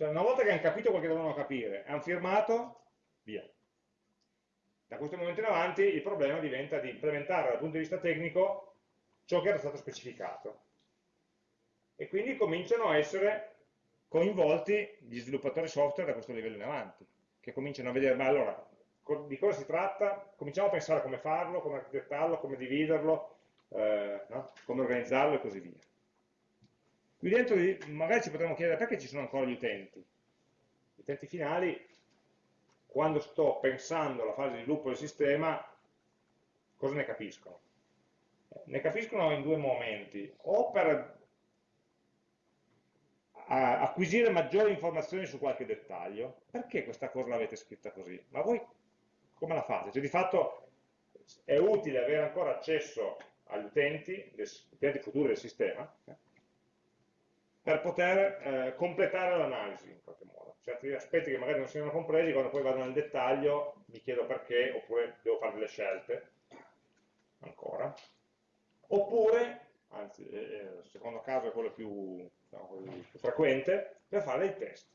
cioè una volta che hanno capito quello che dovevano capire, hanno firmato, via. Da questo momento in avanti il problema diventa di implementare dal punto di vista tecnico ciò che era stato specificato. E quindi cominciano a essere coinvolti gli sviluppatori software da questo livello in avanti, che cominciano a vedere, ma allora, di cosa si tratta? Cominciamo a pensare come farlo, come architettarlo, come dividerlo, eh, no? come organizzarlo e così via. Qui dentro magari ci potremmo chiedere perché ci sono ancora gli utenti. Gli utenti finali, quando sto pensando alla fase di sviluppo del sistema, cosa ne capiscono? Ne capiscono in due momenti, o per acquisire maggiori informazioni su qualche dettaglio. Perché questa cosa l'avete scritta così? Ma voi come la fate? Cioè di fatto è utile avere ancora accesso agli utenti, agli utenti futuri del sistema, eh, per poter eh, completare l'analisi in qualche modo. Certi aspetti che magari non siano compresi, quando poi vado nel dettaglio mi chiedo perché, oppure devo fare delle scelte, ancora. Oppure, anzi, eh, eh il secondo caso è quello più, no, più frequente, per fare dei test.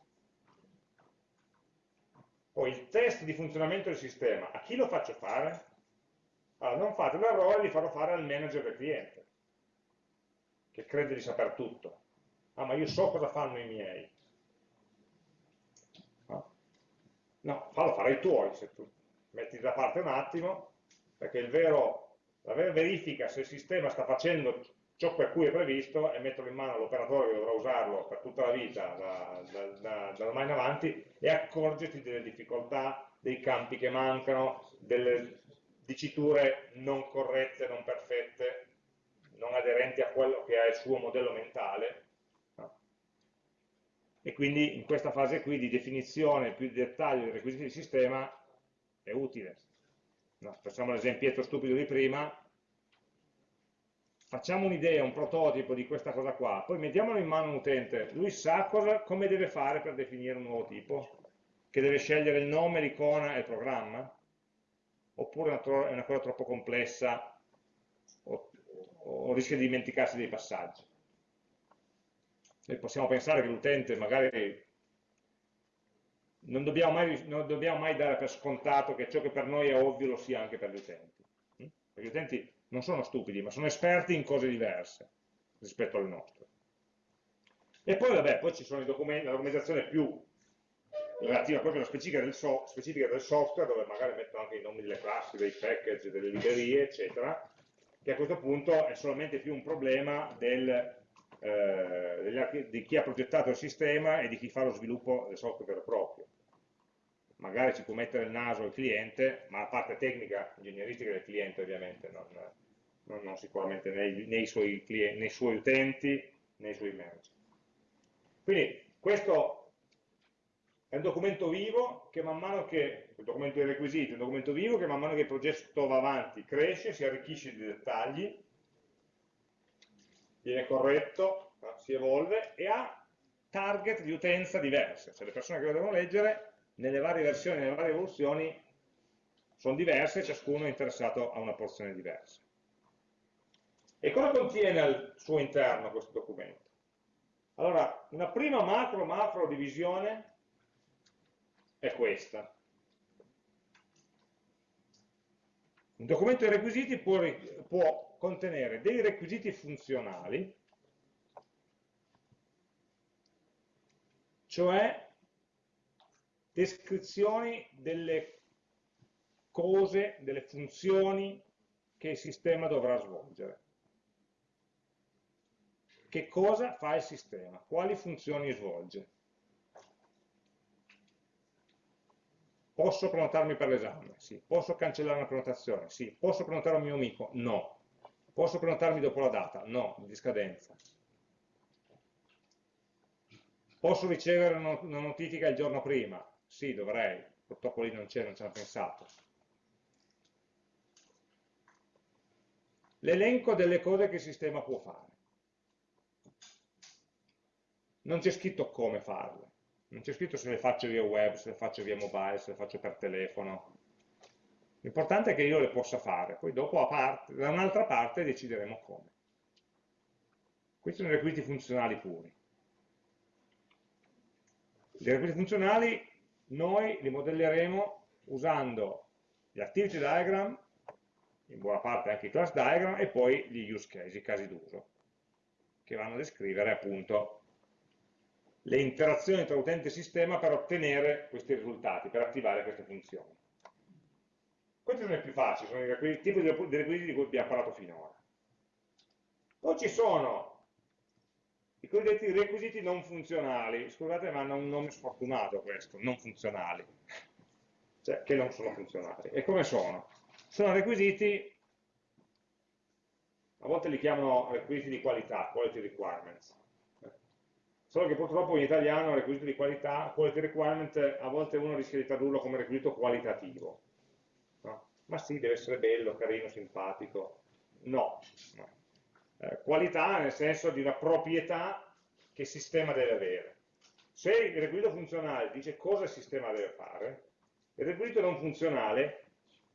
Poi il test di funzionamento del sistema, a chi lo faccio fare? Allora, non fate l'errore di farlo fare al manager del cliente, che crede di saper tutto. Ah, ma io so cosa fanno i miei. No, fallo fare i tuoi, se tu metti da parte un attimo, perché vero, la vera verifica se il sistema sta facendo ciò per cui è previsto è metterlo in mano all'operatore che dovrà usarlo per tutta la vita, da, da, da, da ormai in avanti, e accorgerti delle difficoltà, dei campi che mancano, delle diciture non corrette, non perfette, non aderenti a quello che è il suo modello mentale. E quindi in questa fase qui di definizione più di dettaglio dei requisiti di sistema è utile. No? Facciamo l'esempietto stupido di prima, facciamo un'idea, un prototipo di questa cosa qua, poi mettiamolo in mano a un utente, lui sa cosa, come deve fare per definire un nuovo tipo, che deve scegliere il nome, l'icona e il programma, oppure è una cosa troppo complessa o, o rischia di dimenticarsi dei passaggi. E possiamo pensare che l'utente magari non dobbiamo, mai, non dobbiamo mai dare per scontato che ciò che per noi è ovvio lo sia anche per gli utenti. Hm? Perché gli utenti non sono stupidi, ma sono esperti in cose diverse rispetto alle nostre. E poi, vabbè, poi ci sono i documenti, la documentazione più relativa proprio alla specifica del, so, specifica del, software, dove magari metto anche i nomi delle classi, dei package, delle librerie, eccetera, che a questo punto è solamente più un problema del, eh, di chi ha progettato il sistema e di chi fa lo sviluppo del software proprio. Magari ci può mettere il naso il cliente, ma la parte tecnica, ingegneristica del cliente ovviamente, non, non, non sicuramente nei, nei, suoi clienti, nei suoi utenti, nei suoi manager. Quindi questo è un documento vivo che man mano che, il documento dei requisiti, un documento vivo che man mano che il progetto va avanti cresce, si arricchisce di dettagli, viene corretto, si evolve e ha target di utenza diverse, cioè le persone che lo devono leggere nelle varie versioni, nelle varie evoluzioni sono diverse, ciascuno è interessato a una porzione diversa. E cosa contiene al suo interno questo documento? Allora, una prima macro macro divisione è questa. Un documento di requisiti può, può contenere dei requisiti funzionali, cioè descrizioni delle cose, delle funzioni che il sistema dovrà svolgere. Che cosa fa il sistema? Quali funzioni svolge? Posso prenotarmi per l'esame? Sì. Posso cancellare una prenotazione? Sì. Posso prenotare un mio amico? No. Posso prenotarmi dopo la data? No, di scadenza. Posso ricevere una notifica il giorno prima? Sì, dovrei. Purtroppo lì non c'è, non ci hanno pensato. L'elenco delle cose che il sistema può fare. Non c'è scritto come farle non c'è scritto se le faccio via web, se le faccio via mobile, se le faccio per telefono. L'importante è che io le possa fare, poi dopo parte, da un'altra parte decideremo come. Questi sono i requisiti funzionali puri. I requisiti funzionali noi li modelleremo usando gli activity diagram, in buona parte anche i class diagram, e poi gli use case, i casi d'uso, che vanno a descrivere appunto le interazioni tra utente e sistema per ottenere questi risultati, per attivare queste funzioni. Questi sono i più facili, sono i tipi di requisiti di cui abbiamo parlato finora. Poi ci sono i cosiddetti requisiti non funzionali, scusate ma hanno un nome sfortunato questo, non funzionali, cioè che non sono funzionali. E come sono? Sono requisiti, a volte li chiamano requisiti di qualità, quality requirements, solo che purtroppo in italiano requisito di qualità, quality requirement, a volte uno rischia di tradurlo come requisito qualitativo. No? Ma sì, deve essere bello, carino, simpatico. No, no. Eh, qualità nel senso di una proprietà che il sistema deve avere. Se il requisito funzionale dice cosa il sistema deve fare, il requisito non funzionale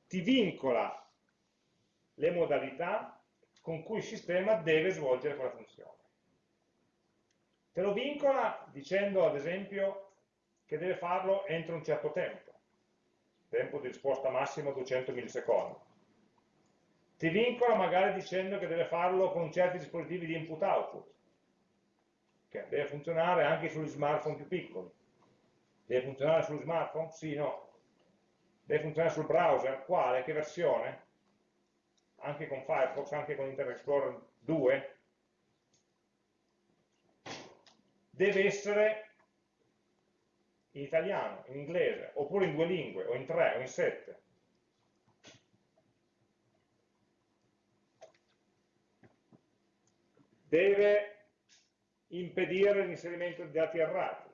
ti vincola le modalità con cui il sistema deve svolgere quella funzione. Te lo vincola dicendo ad esempio che deve farlo entro un certo tempo, tempo di risposta massimo 200 millisecondi. Ti vincola magari dicendo che deve farlo con certi dispositivi di input-output, che deve funzionare anche sugli smartphone più piccoli. Deve funzionare sugli smartphone? Sì, no. Deve funzionare sul browser? Quale? Che versione? Anche con Firefox, anche con Internet Explorer 2? deve essere in italiano, in inglese, oppure in due lingue, o in tre, o in sette. Deve impedire l'inserimento di dati errati.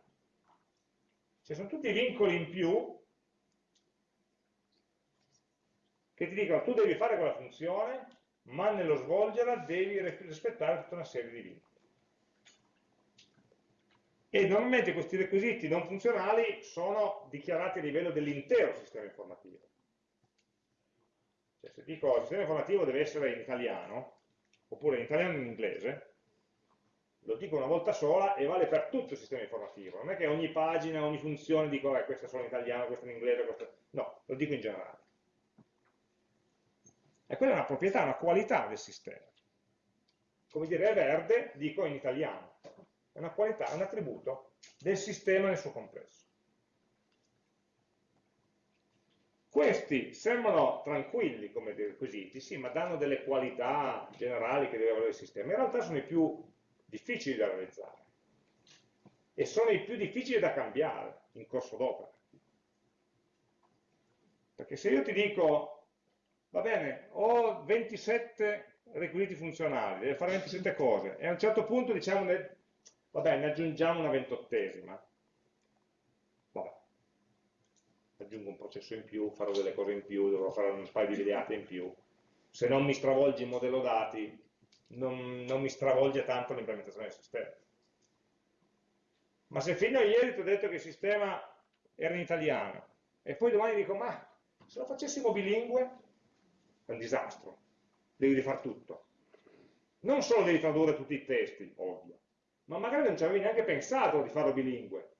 Ci sono tutti vincoli in più che ti dicono tu devi fare quella funzione, ma nello svolgerla devi rispettare tutta una serie di vincoli e normalmente questi requisiti non funzionali sono dichiarati a livello dell'intero sistema informativo. Cioè, se dico il sistema informativo deve essere in italiano, oppure in italiano e in inglese, lo dico una volta sola e vale per tutto il sistema informativo. Non è che ogni pagina, ogni funzione dico eh, questa sono in italiano, questa in inglese, questa... no, lo dico in generale. E quella è una proprietà, una qualità del sistema. Come dire è verde, dico in italiano è una qualità, un attributo del sistema nel suo complesso. Questi sembrano tranquilli come requisiti, sì, ma danno delle qualità generali che deve avere il sistema. In realtà sono i più difficili da realizzare e sono i più difficili da cambiare in corso d'opera. Perché se io ti dico, va bene, ho 27 requisiti funzionali, deve fare 27 cose, e a un certo punto diciamo Vabbè, ne aggiungiamo una ventottesima. Vabbè. Aggiungo un processo in più, farò delle cose in più, dovrò fare un paio di videate in più. Se non mi stravolge il modello dati, non, non mi stravolge tanto l'implementazione del sistema. Ma se fino a ieri ti ho detto che il sistema era in italiano, e poi domani dico, ma se lo facessimo bilingue, è un disastro, devi rifare tutto. Non solo devi tradurre tutti i testi, ovvio, ma magari non ci avevi neanche pensato di farlo bilingue.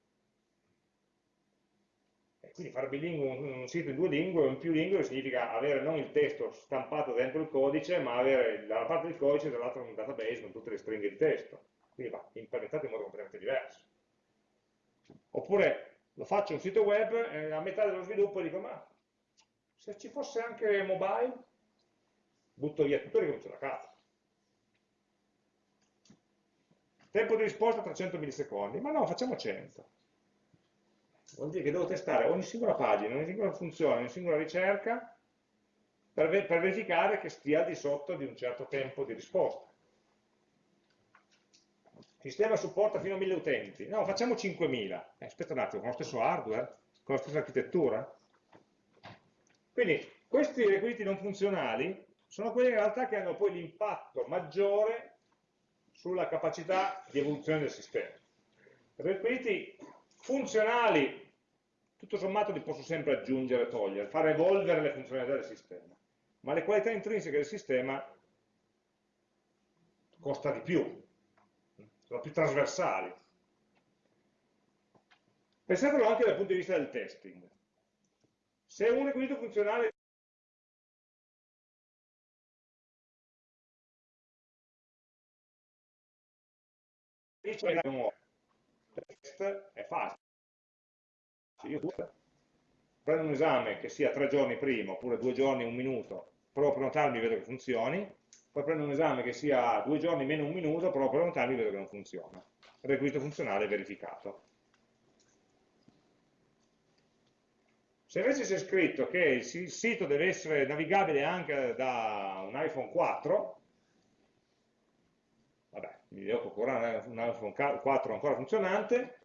Quindi fare bilingue un, un sito in due lingue o in più lingue significa avere non il testo stampato dentro il codice, ma avere dalla parte del codice e dall'altra un database con tutte le stringhe di testo. Quindi va implementato in modo completamente diverso. Oppure lo faccio un sito web e a metà dello sviluppo dico ma se ci fosse anche mobile, butto via tutto e ricomincio da capo. Tempo di risposta 300 millisecondi, ma no, facciamo 100. Vuol dire che devo testare ogni singola pagina, ogni singola funzione, ogni singola ricerca per, ver per verificare che stia di sotto di un certo tempo di risposta. Il sistema supporta fino a 1000 utenti, no, facciamo 5000. Eh, aspetta un attimo, con lo stesso hardware, con la stessa architettura. Quindi questi requisiti non funzionali sono quelli in realtà che hanno poi l'impatto maggiore sulla capacità di evoluzione del sistema. Requisiti funzionali, tutto sommato li posso sempre aggiungere e togliere, far evolvere le funzionalità del sistema, ma le qualità intrinseche del sistema costa di più, sono più trasversali. Pensatelo anche dal punto di vista del testing. Se un requisito funzionale test è facile. Io prendo un esame che sia tre giorni prima, oppure due giorni, un minuto, provo a prenotarmi e vedo che funzioni, poi prendo un esame che sia due giorni meno un minuto, provo a prenotarmi e vedo che non funziona. Requisito funzionale verificato. Se invece c'è scritto che il sito deve essere navigabile anche da un iPhone 4, vabbè, mi devo procurare un iPhone 4 ancora funzionante,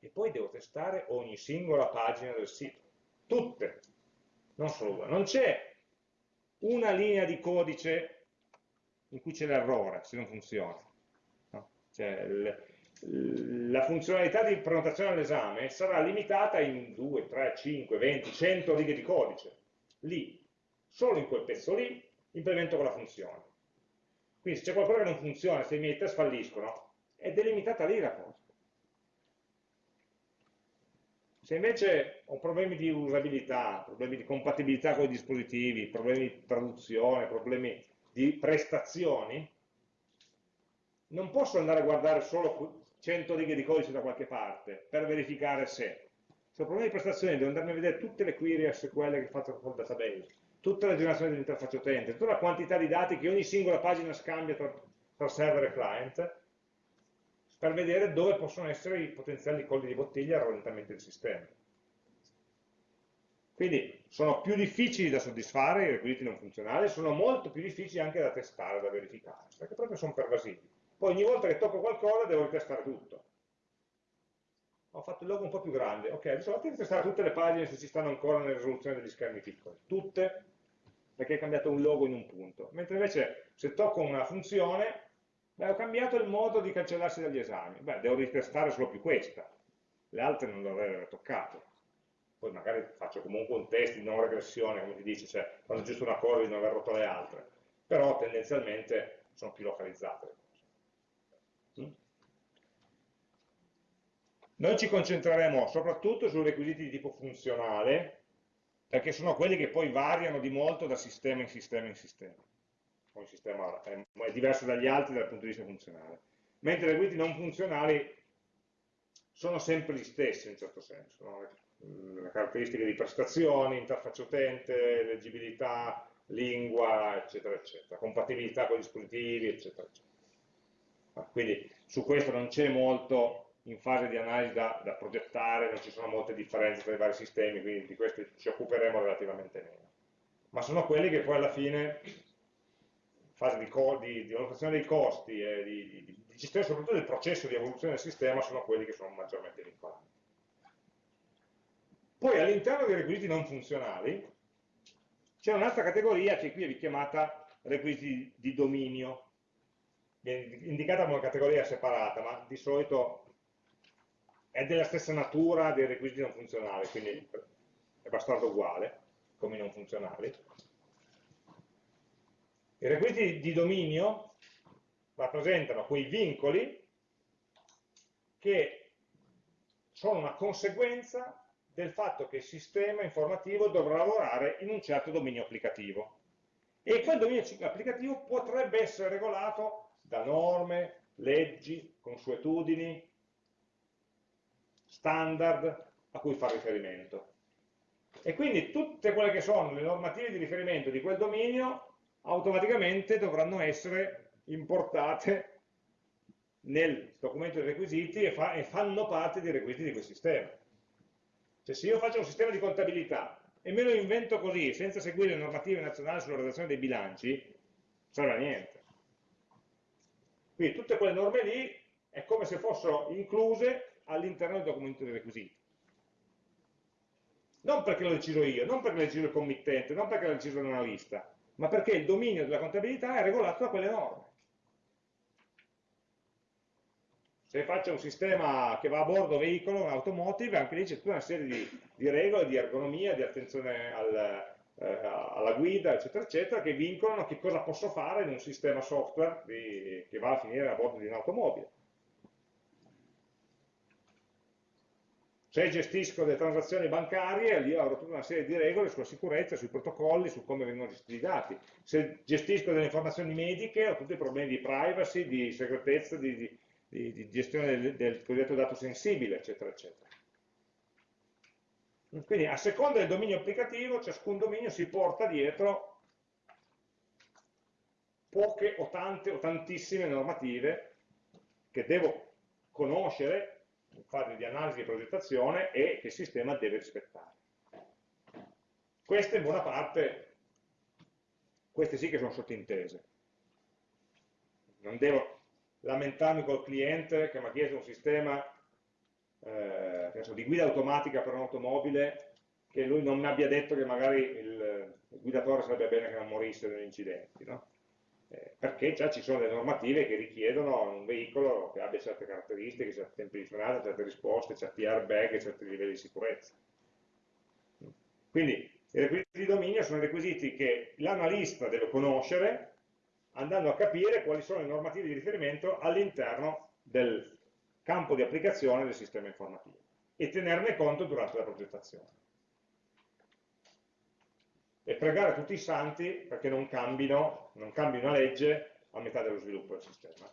e poi devo testare ogni singola pagina del sito, tutte, non solo una. Non c'è una linea di codice in cui c'è l'errore, se non funziona. No? Cioè, la funzionalità di prenotazione all'esame sarà limitata in 2, 3, 5, 20, 100 righe di codice. Lì, solo in quel pezzo lì, implemento quella funzione. Quindi se c'è qualcosa che non funziona, se i miei test falliscono, è delimitata lì la cosa. Se invece ho problemi di usabilità, problemi di compatibilità con i dispositivi, problemi di traduzione, problemi di prestazioni, non posso andare a guardare solo 100 righe di codice da qualche parte per verificare se. Se ho problemi di prestazione devo andarmi a vedere tutte le query SQL che faccio col database, tutte le generazioni dell'interfaccia utente, tutta la quantità di dati che ogni singola pagina scambia tra, tra server e client, per vedere dove possono essere i potenziali colli di bottiglia al rallentamento del sistema. Quindi sono più difficili da soddisfare i requisiti non funzionali, sono molto più difficili anche da testare, da verificare, perché proprio sono pervasivi. Poi ogni volta che tocco qualcosa devo ritestare tutto. Ho fatto il logo un po' più grande. Ok, adesso vado a testare tutte le pagine se ci stanno ancora nelle risoluzioni degli schermi piccoli. Tutte, perché hai cambiato un logo in un punto. Mentre invece se tocco una funzione, beh, ho cambiato il modo di cancellarsi dagli esami. Beh, devo ritestare solo più questa. Le altre non dovrei aver toccato. Poi magari faccio comunque un test di non regressione, come ti dice, cioè quando giusto una cosa di non aver rotto le altre. Però tendenzialmente sono più localizzate. Noi ci concentreremo soprattutto sui requisiti di tipo funzionale, perché sono quelli che poi variano di molto da sistema in sistema in sistema. Un sistema è, diverso dagli altri dal punto di vista funzionale. Mentre i requisiti non funzionali sono sempre gli stessi in un certo senso. No? Le caratteristiche di prestazioni, interfaccia utente, leggibilità, lingua, eccetera, eccetera, compatibilità con i dispositivi, eccetera, eccetera. Quindi su questo non c'è molto in fase di analisi da, da, progettare, non ci sono molte differenze tra i vari sistemi, quindi di questi ci occuperemo relativamente meno. Ma sono quelli che poi alla fine, in fase di, di, di valutazione dei costi e di, di, gestione soprattutto del processo di evoluzione del sistema, sono quelli che sono maggiormente vincolanti. Poi all'interno dei requisiti non funzionali c'è un'altra categoria che qui è chiamata requisiti di dominio, viene indicata come una categoria separata, ma di solito è della stessa natura dei requisiti non funzionali, quindi è bastardo uguale, come i non funzionali. I requisiti di dominio rappresentano quei vincoli che sono una conseguenza del fatto che il sistema informativo dovrà lavorare in un certo dominio applicativo. E quel dominio applicativo potrebbe essere regolato da norme, leggi, consuetudini, standard a cui fa riferimento. E quindi tutte quelle che sono le normative di riferimento di quel dominio automaticamente dovranno essere importate nel documento dei requisiti e, fa, e fanno parte dei requisiti di quel sistema. Cioè se io faccio un sistema di contabilità e me lo invento così, senza seguire le normative nazionali sulla redazione dei bilanci, non serve a niente. Quindi tutte quelle norme lì è come se fossero incluse all'interno del documento dei requisiti. Non perché l'ho deciso io, non perché l'ho deciso il committente, non perché l'ho deciso l'analista, ma perché il dominio della contabilità è regolato da quelle norme. Se faccio un sistema che va a bordo veicolo, un automotive, anche lì c'è tutta una serie di, di, regole, di ergonomia, di attenzione al, eh, alla guida, eccetera, eccetera, che vincolano che cosa posso fare in un sistema software di, che va a finire a bordo di un'automobile. Se gestisco delle transazioni bancarie, lì avrò tutta una serie di regole sulla sicurezza, sui protocolli, su come vengono gestiti i dati. Se gestisco delle informazioni mediche, ho tutti i problemi di privacy, di segretezza, di, di, di, gestione del, del cosiddetto dato sensibile, eccetera, eccetera. Quindi a seconda del dominio applicativo, ciascun dominio si porta dietro poche o tante o tantissime normative che devo conoscere fase di analisi e progettazione e che il sistema deve rispettare. Queste in buona parte, queste sì che sono sottintese. Non devo lamentarmi col cliente che mi ha chiesto un sistema eh, di guida automatica per un'automobile che lui non mi abbia detto che magari il, il guidatore sarebbe bene che non morisse negli incidenti, no? Eh, perché già ci sono delle normative che richiedono un veicolo che abbia certe caratteristiche, certi tempi di frenata, certe risposte, certi airbag certi livelli di sicurezza. Quindi i requisiti di dominio sono requisiti che l'analista deve conoscere andando a capire quali sono le normative di riferimento all'interno del campo di applicazione del sistema informativo e tenerne conto durante la progettazione. E pregare tutti i santi perché non cambino, non cambi una legge a metà dello sviluppo del sistema.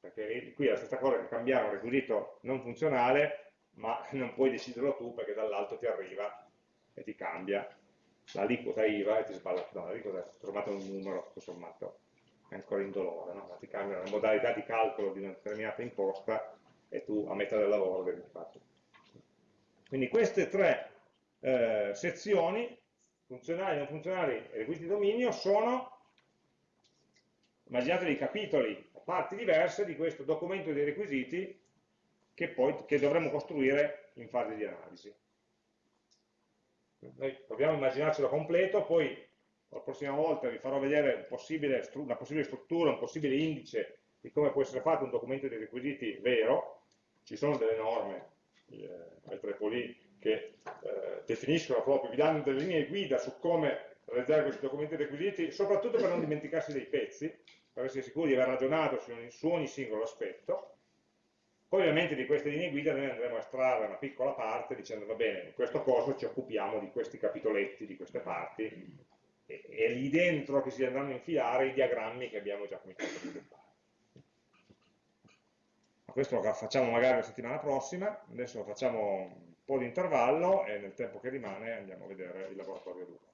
Perché qui è la stessa cosa che cambiare un requisito non funzionale, ma *laughs* non puoi deciderlo tu perché dall'alto ti arriva e ti cambia l'aliquota IVA e ti sballa, no, l'aliquota è trovato un numero, tutto sommato è ancora indolore, no? ti cambiano le modalità di calcolo di una determinata imposta e tu a metà del lavoro devi fare Quindi queste tre eh, sezioni, funzionali, non funzionali e requisiti di dominio, sono, immaginate dei capitoli, parti diverse di questo documento dei requisiti che poi che dovremo costruire in fase di analisi. Noi proviamo a immaginarcelo completo, poi la prossima volta vi farò vedere un possibile, una possibile struttura, un possibile indice di come può essere fatto un documento di requisiti vero, ci sono delle norme eh, al Trepoli che eh, definiscono proprio, vi danno delle linee guida su come realizzare questi documenti requisiti, soprattutto per non dimenticarsi dei pezzi, per essere sicuri di aver ragionato su, su ogni singolo aspetto. Poi ovviamente di queste linee guida noi andremo a estrarre una piccola parte dicendo va bene, in questo corso ci occupiamo di questi capitoletti, di queste parti, e, lì dentro che si andranno a infilare i diagrammi che abbiamo già cominciato a sviluppare. Ma questo lo facciamo magari la settimana prossima, adesso facciamo un po' di intervallo e nel tempo che rimane andiamo a vedere il laboratorio 2.